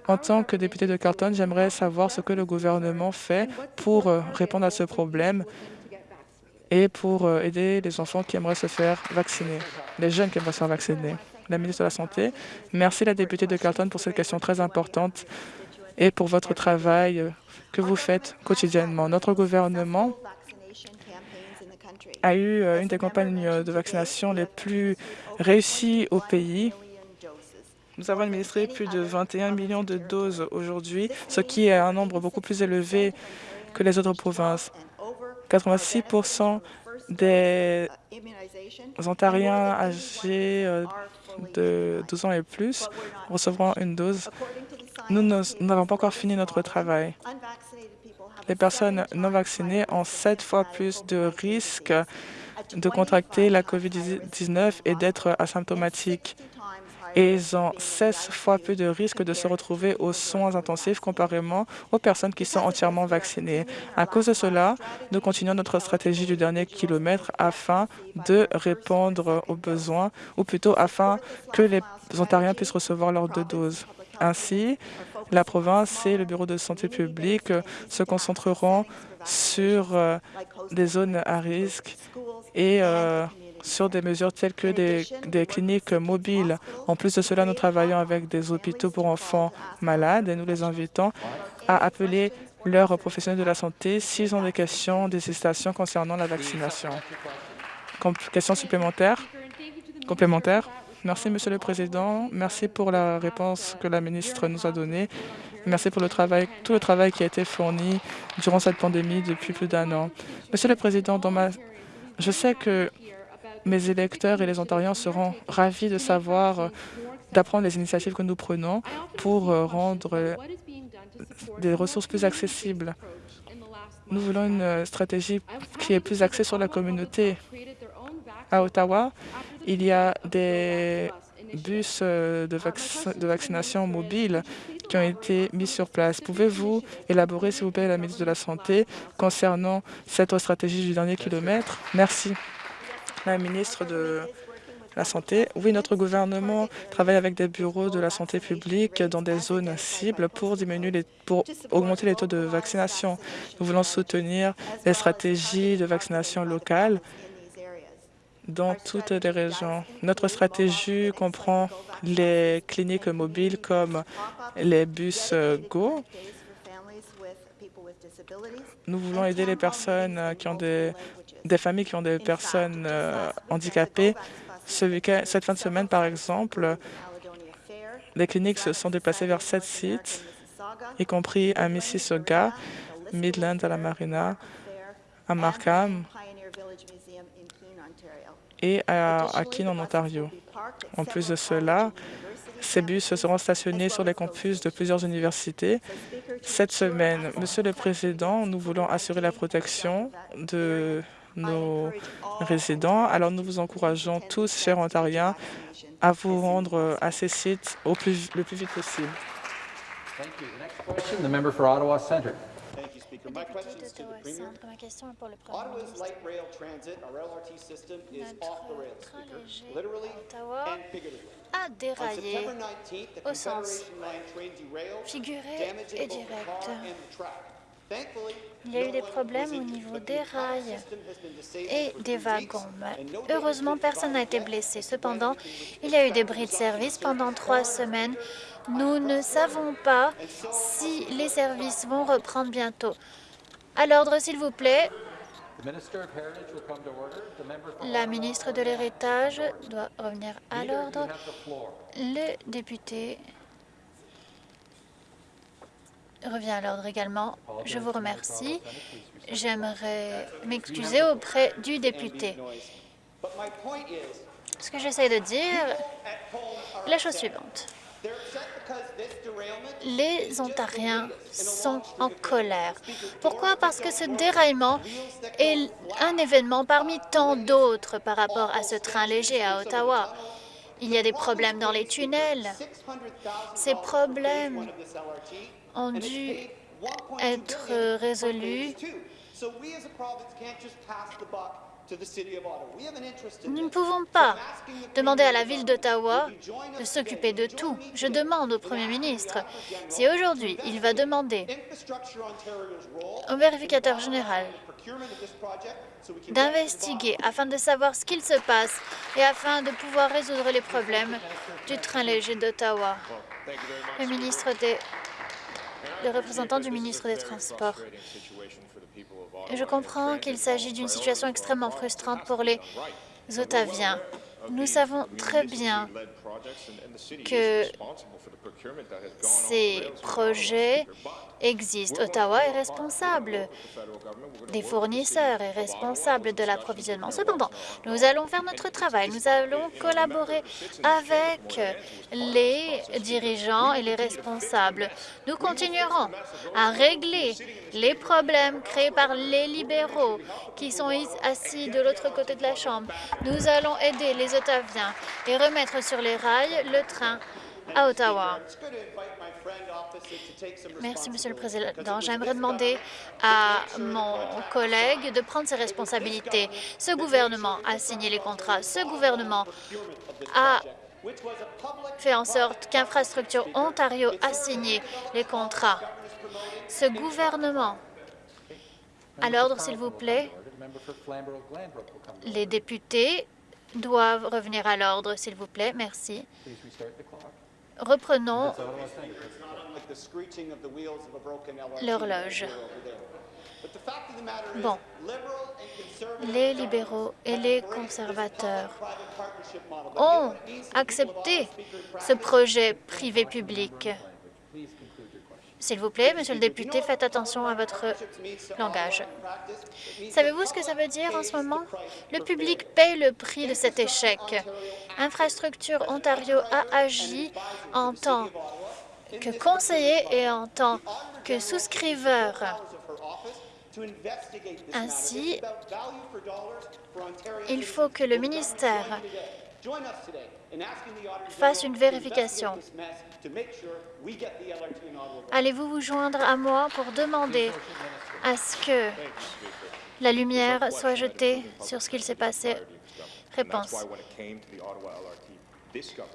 En tant que député de Carlton, j'aimerais savoir ce que le gouvernement fait pour répondre à ce problème et pour euh, aider les enfants qui aimeraient se faire vacciner, les jeunes qui aimeraient se faire vacciner. La ministre de la Santé, merci la députée de Carlton pour cette question très importante et pour votre travail que vous faites quotidiennement. Notre gouvernement a eu euh, une des campagnes de vaccination les plus réussies au pays. Nous avons administré plus de 21 millions de doses aujourd'hui, ce qui est un nombre beaucoup plus élevé que les autres provinces. 86 des Ontariens âgés euh, de 12 ans et plus recevront une dose. Nous n'avons pas encore fini notre travail. Les personnes non vaccinées ont sept fois plus de risques de contracter la COVID-19 et d'être asymptomatiques et ils ont 16 fois plus de risques de se retrouver aux soins intensifs comparément aux personnes qui sont entièrement vaccinées. À cause de cela, nous continuons notre stratégie du dernier kilomètre afin de répondre aux besoins, ou plutôt afin que les Ontariens puissent recevoir leurs deux doses. Ainsi, la province et le Bureau de santé publique se concentreront sur euh, des zones à risque et euh, sur des mesures telles que des, cliniques mobiles. En plus de cela, nous travaillons avec des hôpitaux pour enfants malades et nous les invitons à appeler leurs professionnels de la santé s'ils ont des questions, des hésitations concernant la vaccination. Question supplémentaire Complémentaire Merci, Monsieur le Président. Merci pour la réponse que la ministre nous a donnée. Merci pour tout le travail qui a été fourni durant cette pandémie depuis plus d'un an. Monsieur le Président, je sais que mes électeurs et les Ontariens seront ravis de savoir, euh, d'apprendre les initiatives que nous prenons pour euh, rendre euh, des ressources plus accessibles. Nous voulons une stratégie qui est plus axée sur la communauté. À Ottawa, il y a des bus de, de vaccination mobile qui ont été mis sur place. Pouvez-vous élaborer, s'il vous plaît, la ministre de la Santé concernant cette stratégie du dernier kilomètre? Merci la ministre de la Santé. Oui, notre gouvernement travaille avec des bureaux de la santé publique dans des zones cibles pour diminuer les, pour augmenter les taux de vaccination. Nous voulons soutenir les stratégies de vaccination locales dans toutes les régions. Notre stratégie comprend les cliniques mobiles comme les bus GO. Nous voulons aider les personnes qui ont des familles qui ont des personnes euh, handicapées. Ce cette fin de semaine, par exemple, Les cliniques se sont déplacées vers sept sites, y compris à Mississauga, Midland, à la Marina, à Markham et à, à Keene, en Ontario. En plus de cela, ces bus seront stationnés sur les campus de plusieurs universités cette semaine. Monsieur le Président, nous voulons assurer la protection de nos résidents. Alors, nous vous encourageons tous, chers Ontariens, à vous rendre à ces sites au plus, le plus vite possible. Centre. Ma question est pour le Premier ministre. Notre train léger Ottawa a déraillé September 19th, the au sens figuré et direct. Il y a eu des problèmes au niveau des rails et des wagons. Heureusement, personne n'a été blessé. Cependant, il y a eu des bris de service pendant trois semaines. Nous ne savons pas si les services vont reprendre bientôt. À l'ordre, s'il vous plaît. La ministre de l'Héritage doit revenir à l'ordre. Le député revient à l'ordre également. Je vous remercie. J'aimerais m'excuser auprès du député. Ce que j'essaie de dire la chose suivante. Les Ontariens sont en colère. Pourquoi? Parce que ce déraillement est un événement parmi tant d'autres par rapport à ce train léger à Ottawa. Il y a des problèmes dans les tunnels. Ces problèmes ont dû être résolus. Nous ne pouvons pas demander à la ville d'Ottawa de s'occuper de tout. Je demande au Premier ministre si aujourd'hui il va demander au vérificateur général d'investiguer afin de savoir ce qu'il se passe et afin de pouvoir résoudre les problèmes du train léger d'Ottawa. Le ministre des le représentant du ministre des Transports. Je comprends qu'il s'agit d'une situation extrêmement frustrante pour les Ottaviens. Nous savons très bien que ces projets existent. Ottawa est responsable des fournisseurs et responsable de l'approvisionnement. Cependant, nous allons faire notre travail. Nous allons collaborer avec les dirigeants et les responsables. Nous continuerons à régler les problèmes créés par les libéraux qui sont is- assis de l'autre côté de la Chambre. Nous allons aider les Ottaviens et remettre sur les le train à Ottawa. Merci, Monsieur le. Président. J'aimerais demander à mon collègue de prendre ses responsabilités. Ce gouvernement a signé les contrats. Ce gouvernement a fait en sorte qu'Infrastructure Ontario a signé les contrats. Ce gouvernement, à l'ordre, s'il vous plaît, les députés doivent revenir à l'ordre, s'il vous plaît. Merci. Reprenons l'horloge. Bon. Les libéraux et les conservateurs ont accepté ce projet privé-public. S'il vous plaît, Monsieur le député, faites attention à votre langage. Savez-vous ce que ça veut dire en ce moment? Le public paye le prix de cet échec. Infrastructure Ontario a agi en tant que conseiller et en tant que souscriveur. Ainsi, il faut que le ministère fasse une vérification. Allez-vous vous joindre à moi pour demander à ce que la lumière soit jetée sur ce qu'il s'est passé? Réponse.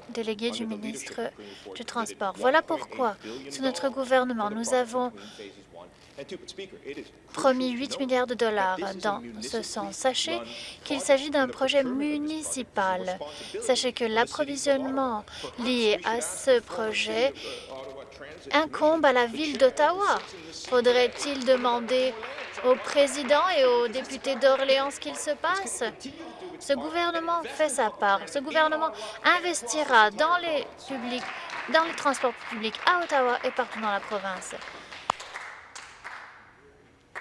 Délégué du ministre du Transport. Voilà pourquoi, sous notre gouvernement, nous avons promis 8 milliards de dollars dans ce sens. Sachez qu'il s'agit d'un projet municipal. Sachez que l'approvisionnement lié à ce projet incombe à la ville d'Ottawa. Faudrait-il demander au président et aux députés d'Orléans ce qu'il se passe? Ce gouvernement fait sa part. Ce gouvernement investira dans les publics dans les transports publics à Ottawa et partout dans la province.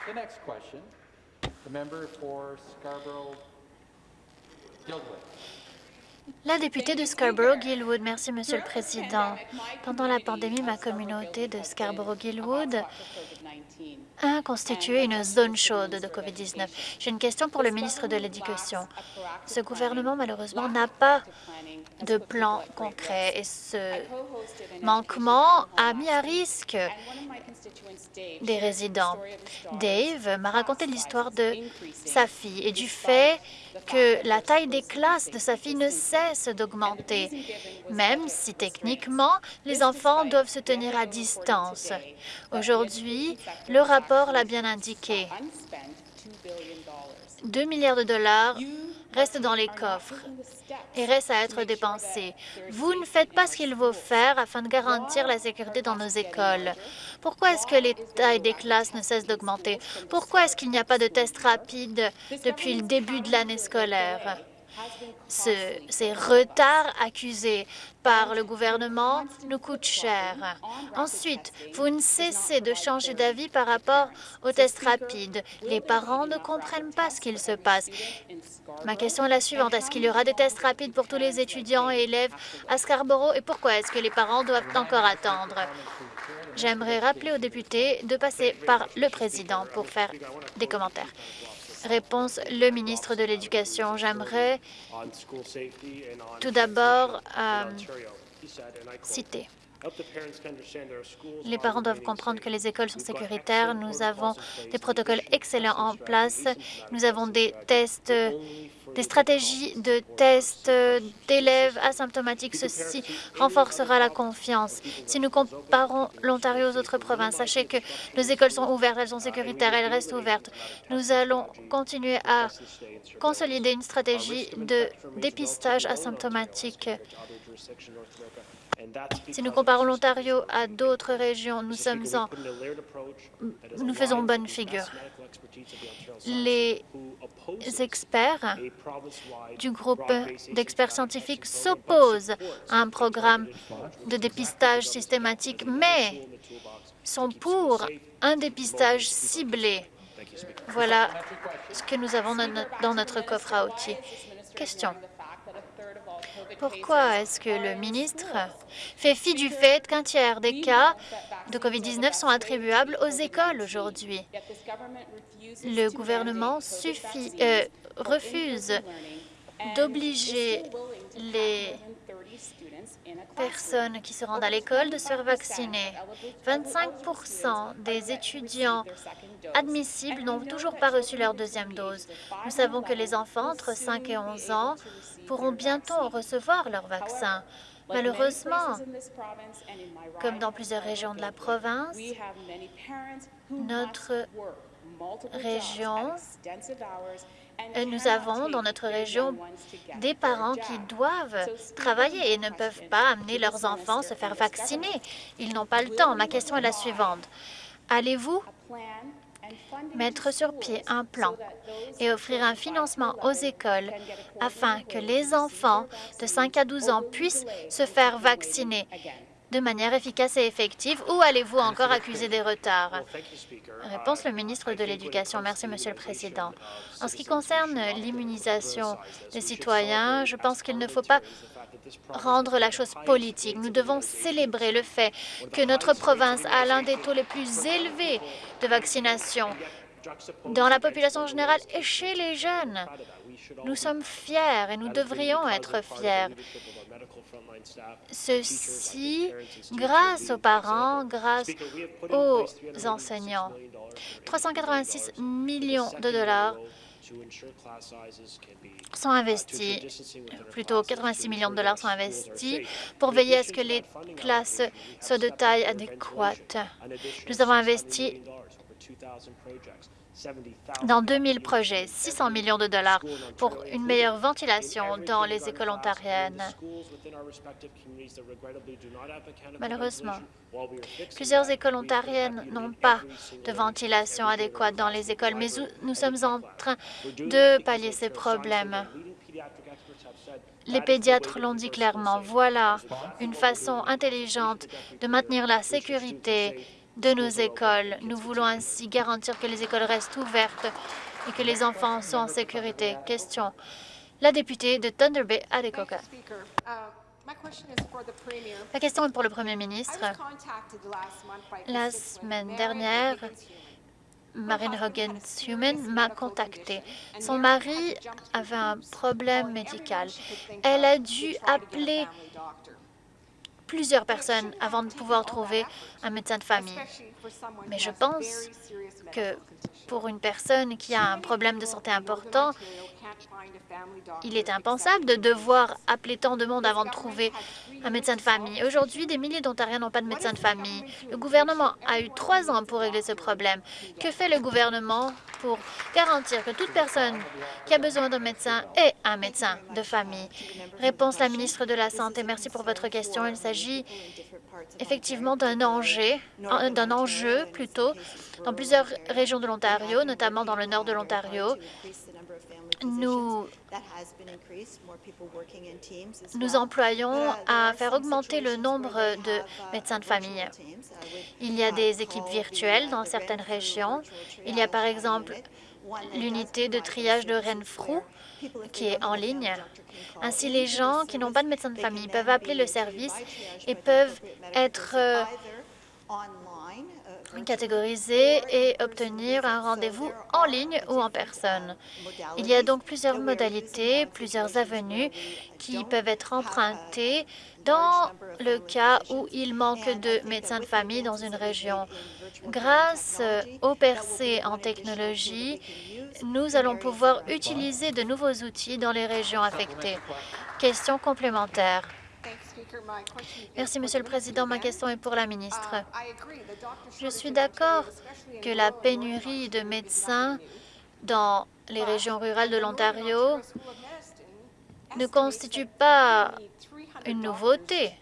The next question, the member for Scarborough. La députée de Scarborough-Guildwood, merci, Monsieur le Président. Pendant la pandémie, ma communauté de Scarborough-Guildwood a constitué une zone chaude de COVID-19. J'ai une question pour le ministre de l'Éducation. Ce gouvernement, malheureusement, n'a pas de plan concret et ce manquement a mis à risque des résidents. Dave m'a raconté l'histoire de sa fille et du fait que la taille des classes de sa fille ne cesse d'augmenter, même si techniquement, les enfants doivent se tenir à distance. Aujourd'hui, le rapport l'a bien indiqué. 2 milliards de dollars restent dans les coffres et restent à être dépensés. Vous ne faites pas ce qu'il faut faire afin de garantir la sécurité dans nos écoles. Pourquoi est-ce que les tailles des classes ne cessent d'augmenter? Pourquoi est-ce qu'il n'y a pas de tests rapides depuis le début de l'année scolaire? Ce, ces retards accusés par le gouvernement nous coûtent cher. Ensuite, vous ne cessez de changer d'avis par rapport aux tests rapides. Les parents ne comprennent pas ce qu'il se passe. Ma question est la suivante. Est-ce qu'il y aura des tests rapides pour tous les étudiants et élèves à Scarborough et pourquoi est-ce que les parents doivent encore attendre? J'aimerais rappeler aux députés de passer par le président pour faire des commentaires. Réponse, le ministre de l'Éducation. J'aimerais tout d'abord euh, citer. Les parents doivent comprendre que les écoles sont sécuritaires. Nous avons des protocoles excellents en place. Nous avons des tests, des stratégies de tests d'élèves asymptomatiques. Ceci renforcera la confiance. Si nous comparons l'Ontario aux autres provinces, sachez que nos écoles sont ouvertes, elles sont sécuritaires, elles restent ouvertes. Nous allons continuer à consolider une stratégie de dépistage asymptomatique si nous comparons l'Ontario à d'autres régions, nous, sommes en... nous faisons bonne figure. Les experts du groupe d'experts scientifiques s'opposent à un programme de dépistage systématique, mais sont pour un dépistage ciblé. Voilà ce que nous avons dans notre coffre à outils. Question. Pourquoi est-ce que le ministre fait fi du fait qu'un tiers des cas de COVID-19 sont attribuables aux écoles aujourd'hui? Le gouvernement euh, refuse d'obliger les personnes qui se rendent à l'école de se faire vacciner. 25% des étudiants admissibles n'ont toujours pas reçu leur deuxième dose. Nous savons que les enfants entre 5 et 11 ans pourront bientôt recevoir leur vaccin. Malheureusement, comme dans plusieurs régions de la province, notre région, nous avons dans notre région des parents qui doivent travailler et ne peuvent pas amener leurs enfants se faire vacciner. Ils n'ont pas le temps. Ma question est la suivante. Allez-vous mettre sur pied un plan et offrir un financement aux écoles afin que les enfants de 5 à 12 ans puissent se faire vacciner? De manière efficace et effective ou allez-vous encore accuser des retards? Réponse le ministre de l'Éducation. Merci, Monsieur le Président. En ce qui concerne l'immunisation des citoyens, je pense qu'il ne faut pas rendre la chose politique. Nous devons célébrer le fait que notre province a l'un des taux les plus élevés de vaccination dans la population générale et chez les jeunes. Nous sommes fiers et nous devrions être fiers. Ceci grâce aux parents, grâce aux enseignants. 386 millions de dollars sont investis, plutôt 86 millions de dollars sont investis pour veiller à ce que les classes soient de taille adéquate. Nous avons investi dans 2000 projets, 600 millions de dollars pour une meilleure ventilation dans les écoles ontariennes. Malheureusement, plusieurs écoles ontariennes n'ont pas de ventilation adéquate dans les écoles, mais nous sommes en train de pallier ces problèmes. Les pédiatres l'ont dit clairement. Voilà une façon intelligente de maintenir la sécurité de nos écoles. Nous voulons ainsi garantir que les écoles restent ouvertes et que les enfants sont en sécurité. Question. La députée de Thunder Bay, Adekoka. La question est pour le Premier ministre. La semaine dernière, Marine Hogan-Human m'a contacté. Son mari avait un problème médical. Elle a dû appeler plusieurs personnes avant de pouvoir trouver un médecin de famille. Mais je pense que pour une personne qui a un problème de santé important, il est impensable de devoir appeler tant de monde avant de trouver un médecin de famille. Aujourd'hui, des milliers d'Ontariens n'ont pas de médecin de famille. Le gouvernement a eu trois ans pour régler ce problème. Que fait le gouvernement pour garantir que toute personne qui a besoin d'un médecin ait un médecin de famille? Réponse la ministre de la Santé. Merci pour votre question. Il s'agit effectivement d'un enjeu, d'un enjeu plutôt, dans plusieurs régions de l'Ontario, notamment dans le nord de l'Ontario. Nous, nous employons à faire augmenter le nombre de médecins de famille. Il y a des équipes virtuelles dans certaines régions. Il y a par exemple l'unité de triage de Renfrew qui est en ligne. Ainsi, les gens qui n'ont pas de médecin de famille peuvent appeler le service et peuvent être catégoriser et obtenir un rendez-vous en ligne ou en personne. Il y a donc plusieurs modalités, plusieurs avenues qui peuvent être empruntées dans le cas où il manque de médecins de famille dans une région. Grâce aux percées en technologie, nous allons pouvoir utiliser de nouveaux outils dans les régions affectées. Question complémentaire. Merci, Monsieur le Président. Ma question est pour la ministre. Je suis d'accord que la pénurie de médecins dans les régions rurales de l'Ontario ne constitue pas une nouveauté.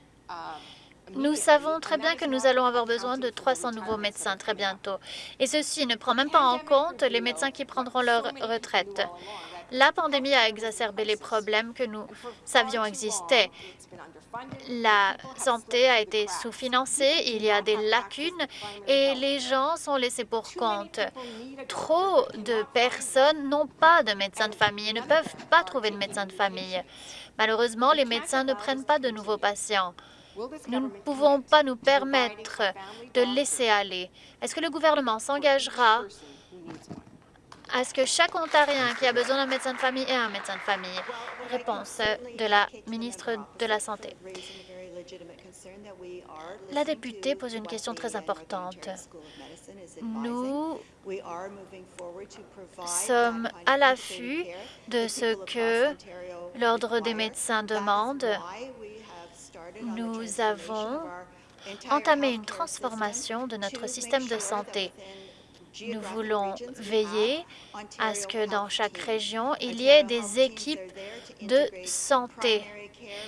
Nous savons très bien que nous allons avoir besoin de 300 nouveaux médecins très bientôt. Et ceci ne prend même pas en compte les médecins qui prendront leur retraite. La pandémie a exacerbé les problèmes que nous savions exister. La santé a été sous-financée, il y a des lacunes et les gens sont laissés pour compte. Trop de personnes n'ont pas de médecin de famille et ne peuvent pas trouver de médecin de famille. Malheureusement, les médecins ne prennent pas de nouveaux patients. Nous ne pouvons pas nous permettre de laisser aller. Est-ce que le gouvernement s'engagera à ce que chaque Ontarien qui a besoin d'un médecin de famille ait un médecin de famille? Réponse de la ministre de la Santé. La députée pose une question très importante. Nous sommes à l'affût de ce que l'Ordre des médecins demande. Nous avons entamé une transformation de notre système de santé. Nous voulons veiller à ce que dans chaque région, il y ait des équipes de santé.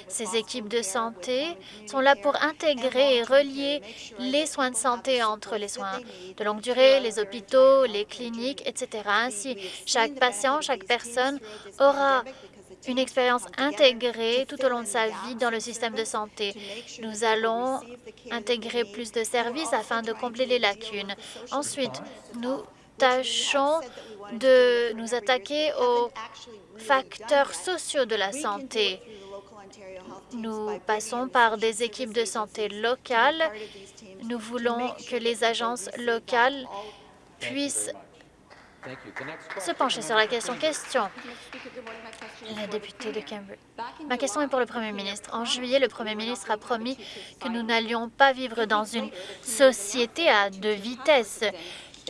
Ces équipes de santé sont là pour intégrer et relier les soins de santé entre les soins de longue durée, les hôpitaux, les cliniques, etc. Ainsi, chaque patient, chaque personne aura une expérience intégrée tout au long de sa vie dans le système de santé. Nous allons intégrer plus de services afin de combler les lacunes. Ensuite, nous tâchons de nous attaquer aux facteurs sociaux de la santé. Nous passons par des équipes de santé locales. Nous voulons que les agences locales puissent se pencher sur la question. Question. La députée de Cambridge. Ma question est pour le Premier ministre. En juillet, le Premier ministre a promis que nous n'allions pas vivre dans une société à deux vitesses.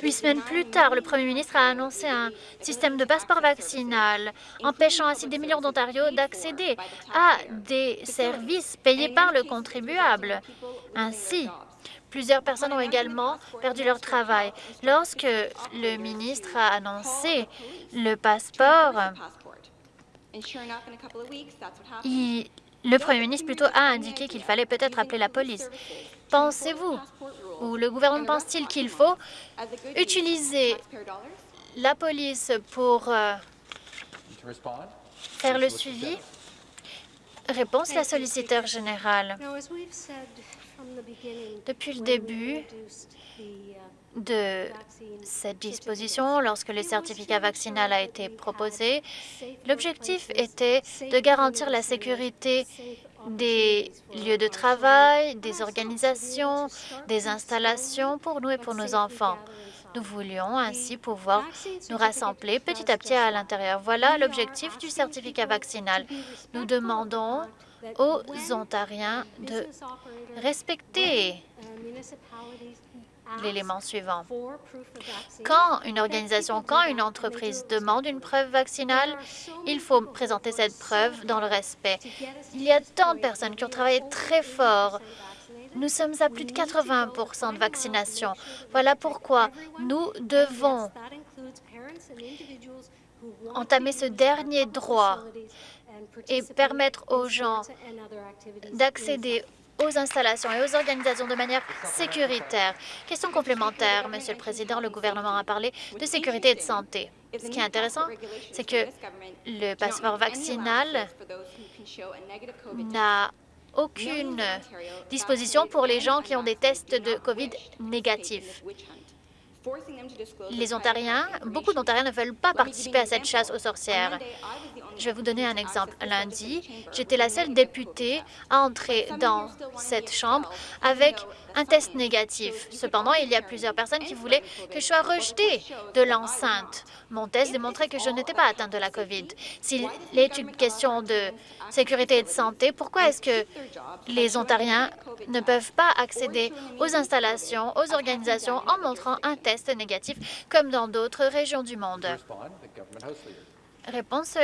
Huit semaines plus tard, le Premier ministre a annoncé un système de passeport vaccinal, empêchant ainsi des millions d'Ontario d'accéder à des services payés par le contribuable. Ainsi, Plusieurs personnes ont également perdu leur travail. Lorsque le ministre a annoncé le passeport, le premier ministre plutôt a indiqué qu'il fallait peut-être appeler la police. Pensez-vous, ou le gouvernement pense-t-il qu'il faut utiliser la police pour euh, faire le suivi? Réponse la solliciteur générale. Depuis le début de cette disposition, lorsque le certificat vaccinal a été proposé, l'objectif était de garantir la sécurité des lieux de travail, des organisations, des installations pour nous et pour nos enfants. Nous voulions ainsi pouvoir nous rassembler petit à petit à l'intérieur. Voilà l'objectif du certificat vaccinal. Nous demandons aux Ontariens de respecter l'élément suivant. Quand une organisation, quand une entreprise demande une preuve vaccinale, il faut présenter cette preuve dans le respect. Il y a tant de personnes qui ont travaillé très fort. Nous sommes à plus de 80% de vaccination. Voilà pourquoi nous devons entamer ce dernier droit et permettre aux gens d'accéder aux installations et aux organisations de manière sécuritaire. Question complémentaire, Monsieur le Président, le gouvernement a parlé de sécurité et de santé. Ce qui est intéressant, c'est que le passeport vaccinal n'a aucune disposition pour les gens qui ont des tests de COVID négatifs. Les Ontariens, beaucoup d'Ontariens ne veulent pas participer à cette chasse aux sorcières. Je vais vous donner un exemple. Lundi, j'étais la seule députée à entrer dans cette chambre avec un test négatif. Cependant, il y a plusieurs personnes qui voulaient que je sois rejetée de l'enceinte. Mon test démontrait que je n'étais pas atteinte de la COVID. S'il est une question de sécurité et de santé, pourquoi est-ce que les Ontariens ne peuvent pas accéder aux installations, aux organisations en montrant un test négatif comme dans d'autres régions du monde? Réponse,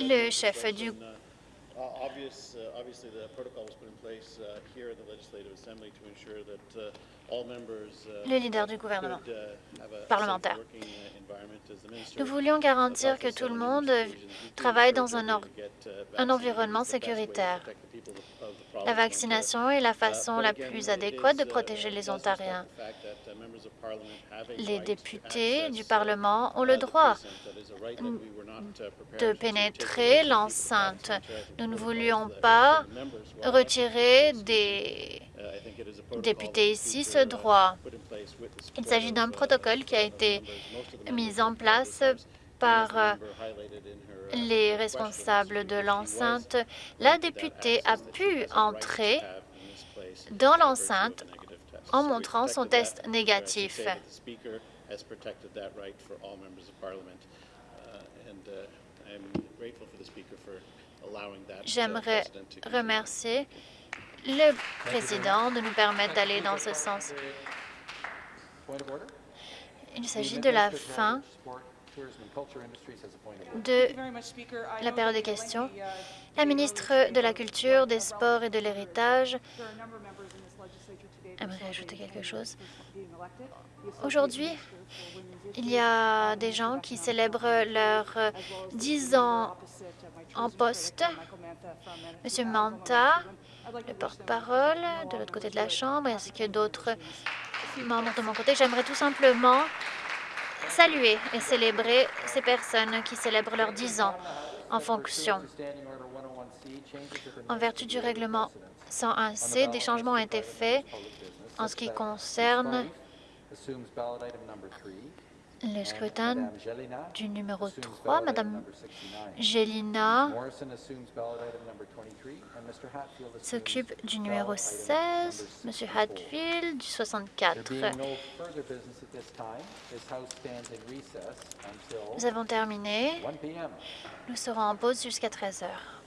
le chef du Uh, obvious, uh, obviously, the protocol was put in place uh, here in the Legislative Assembly to ensure that le leader du gouvernement parlementaire. Nous voulions garantir que tout le monde travaille dans un, un environnement sécuritaire. La vaccination est la façon la plus adéquate de protéger les Ontariens. Les députés du Parlement ont le droit de pénétrer l'enceinte. Nous ne voulions pas retirer des députés ici ce droit. Il s'agit d'un protocole qui a été mis en place par euh, les responsables de l'enceinte. La députée a pu entrer dans l'enceinte en montrant son test négatif. J'aimerais remercier le président de nous permettre d'aller dans ce sens. Il s'agit de la fin de la période de questions. La ministre de la Culture, des Sports et de l'Héritage aimerait ajouter quelque chose. Aujourd'hui, il y a des gens qui célèbrent leurs 10 ans en poste. Monsieur Manta, le porte-parole de l'autre côté de la Chambre, ainsi que d'autres membres de mon côté, j'aimerais tout simplement saluer et célébrer ces personnes qui célèbrent leurs 10 ans en fonction. En vertu du règlement 101C, des changements ont été faits en ce qui concerne le scrutin du numéro 3, Madame Gélina s'occupe du numéro 16, Monsieur Hatfield du 64. Nous avons terminé. Nous serons en pause jusqu'à 13 heures.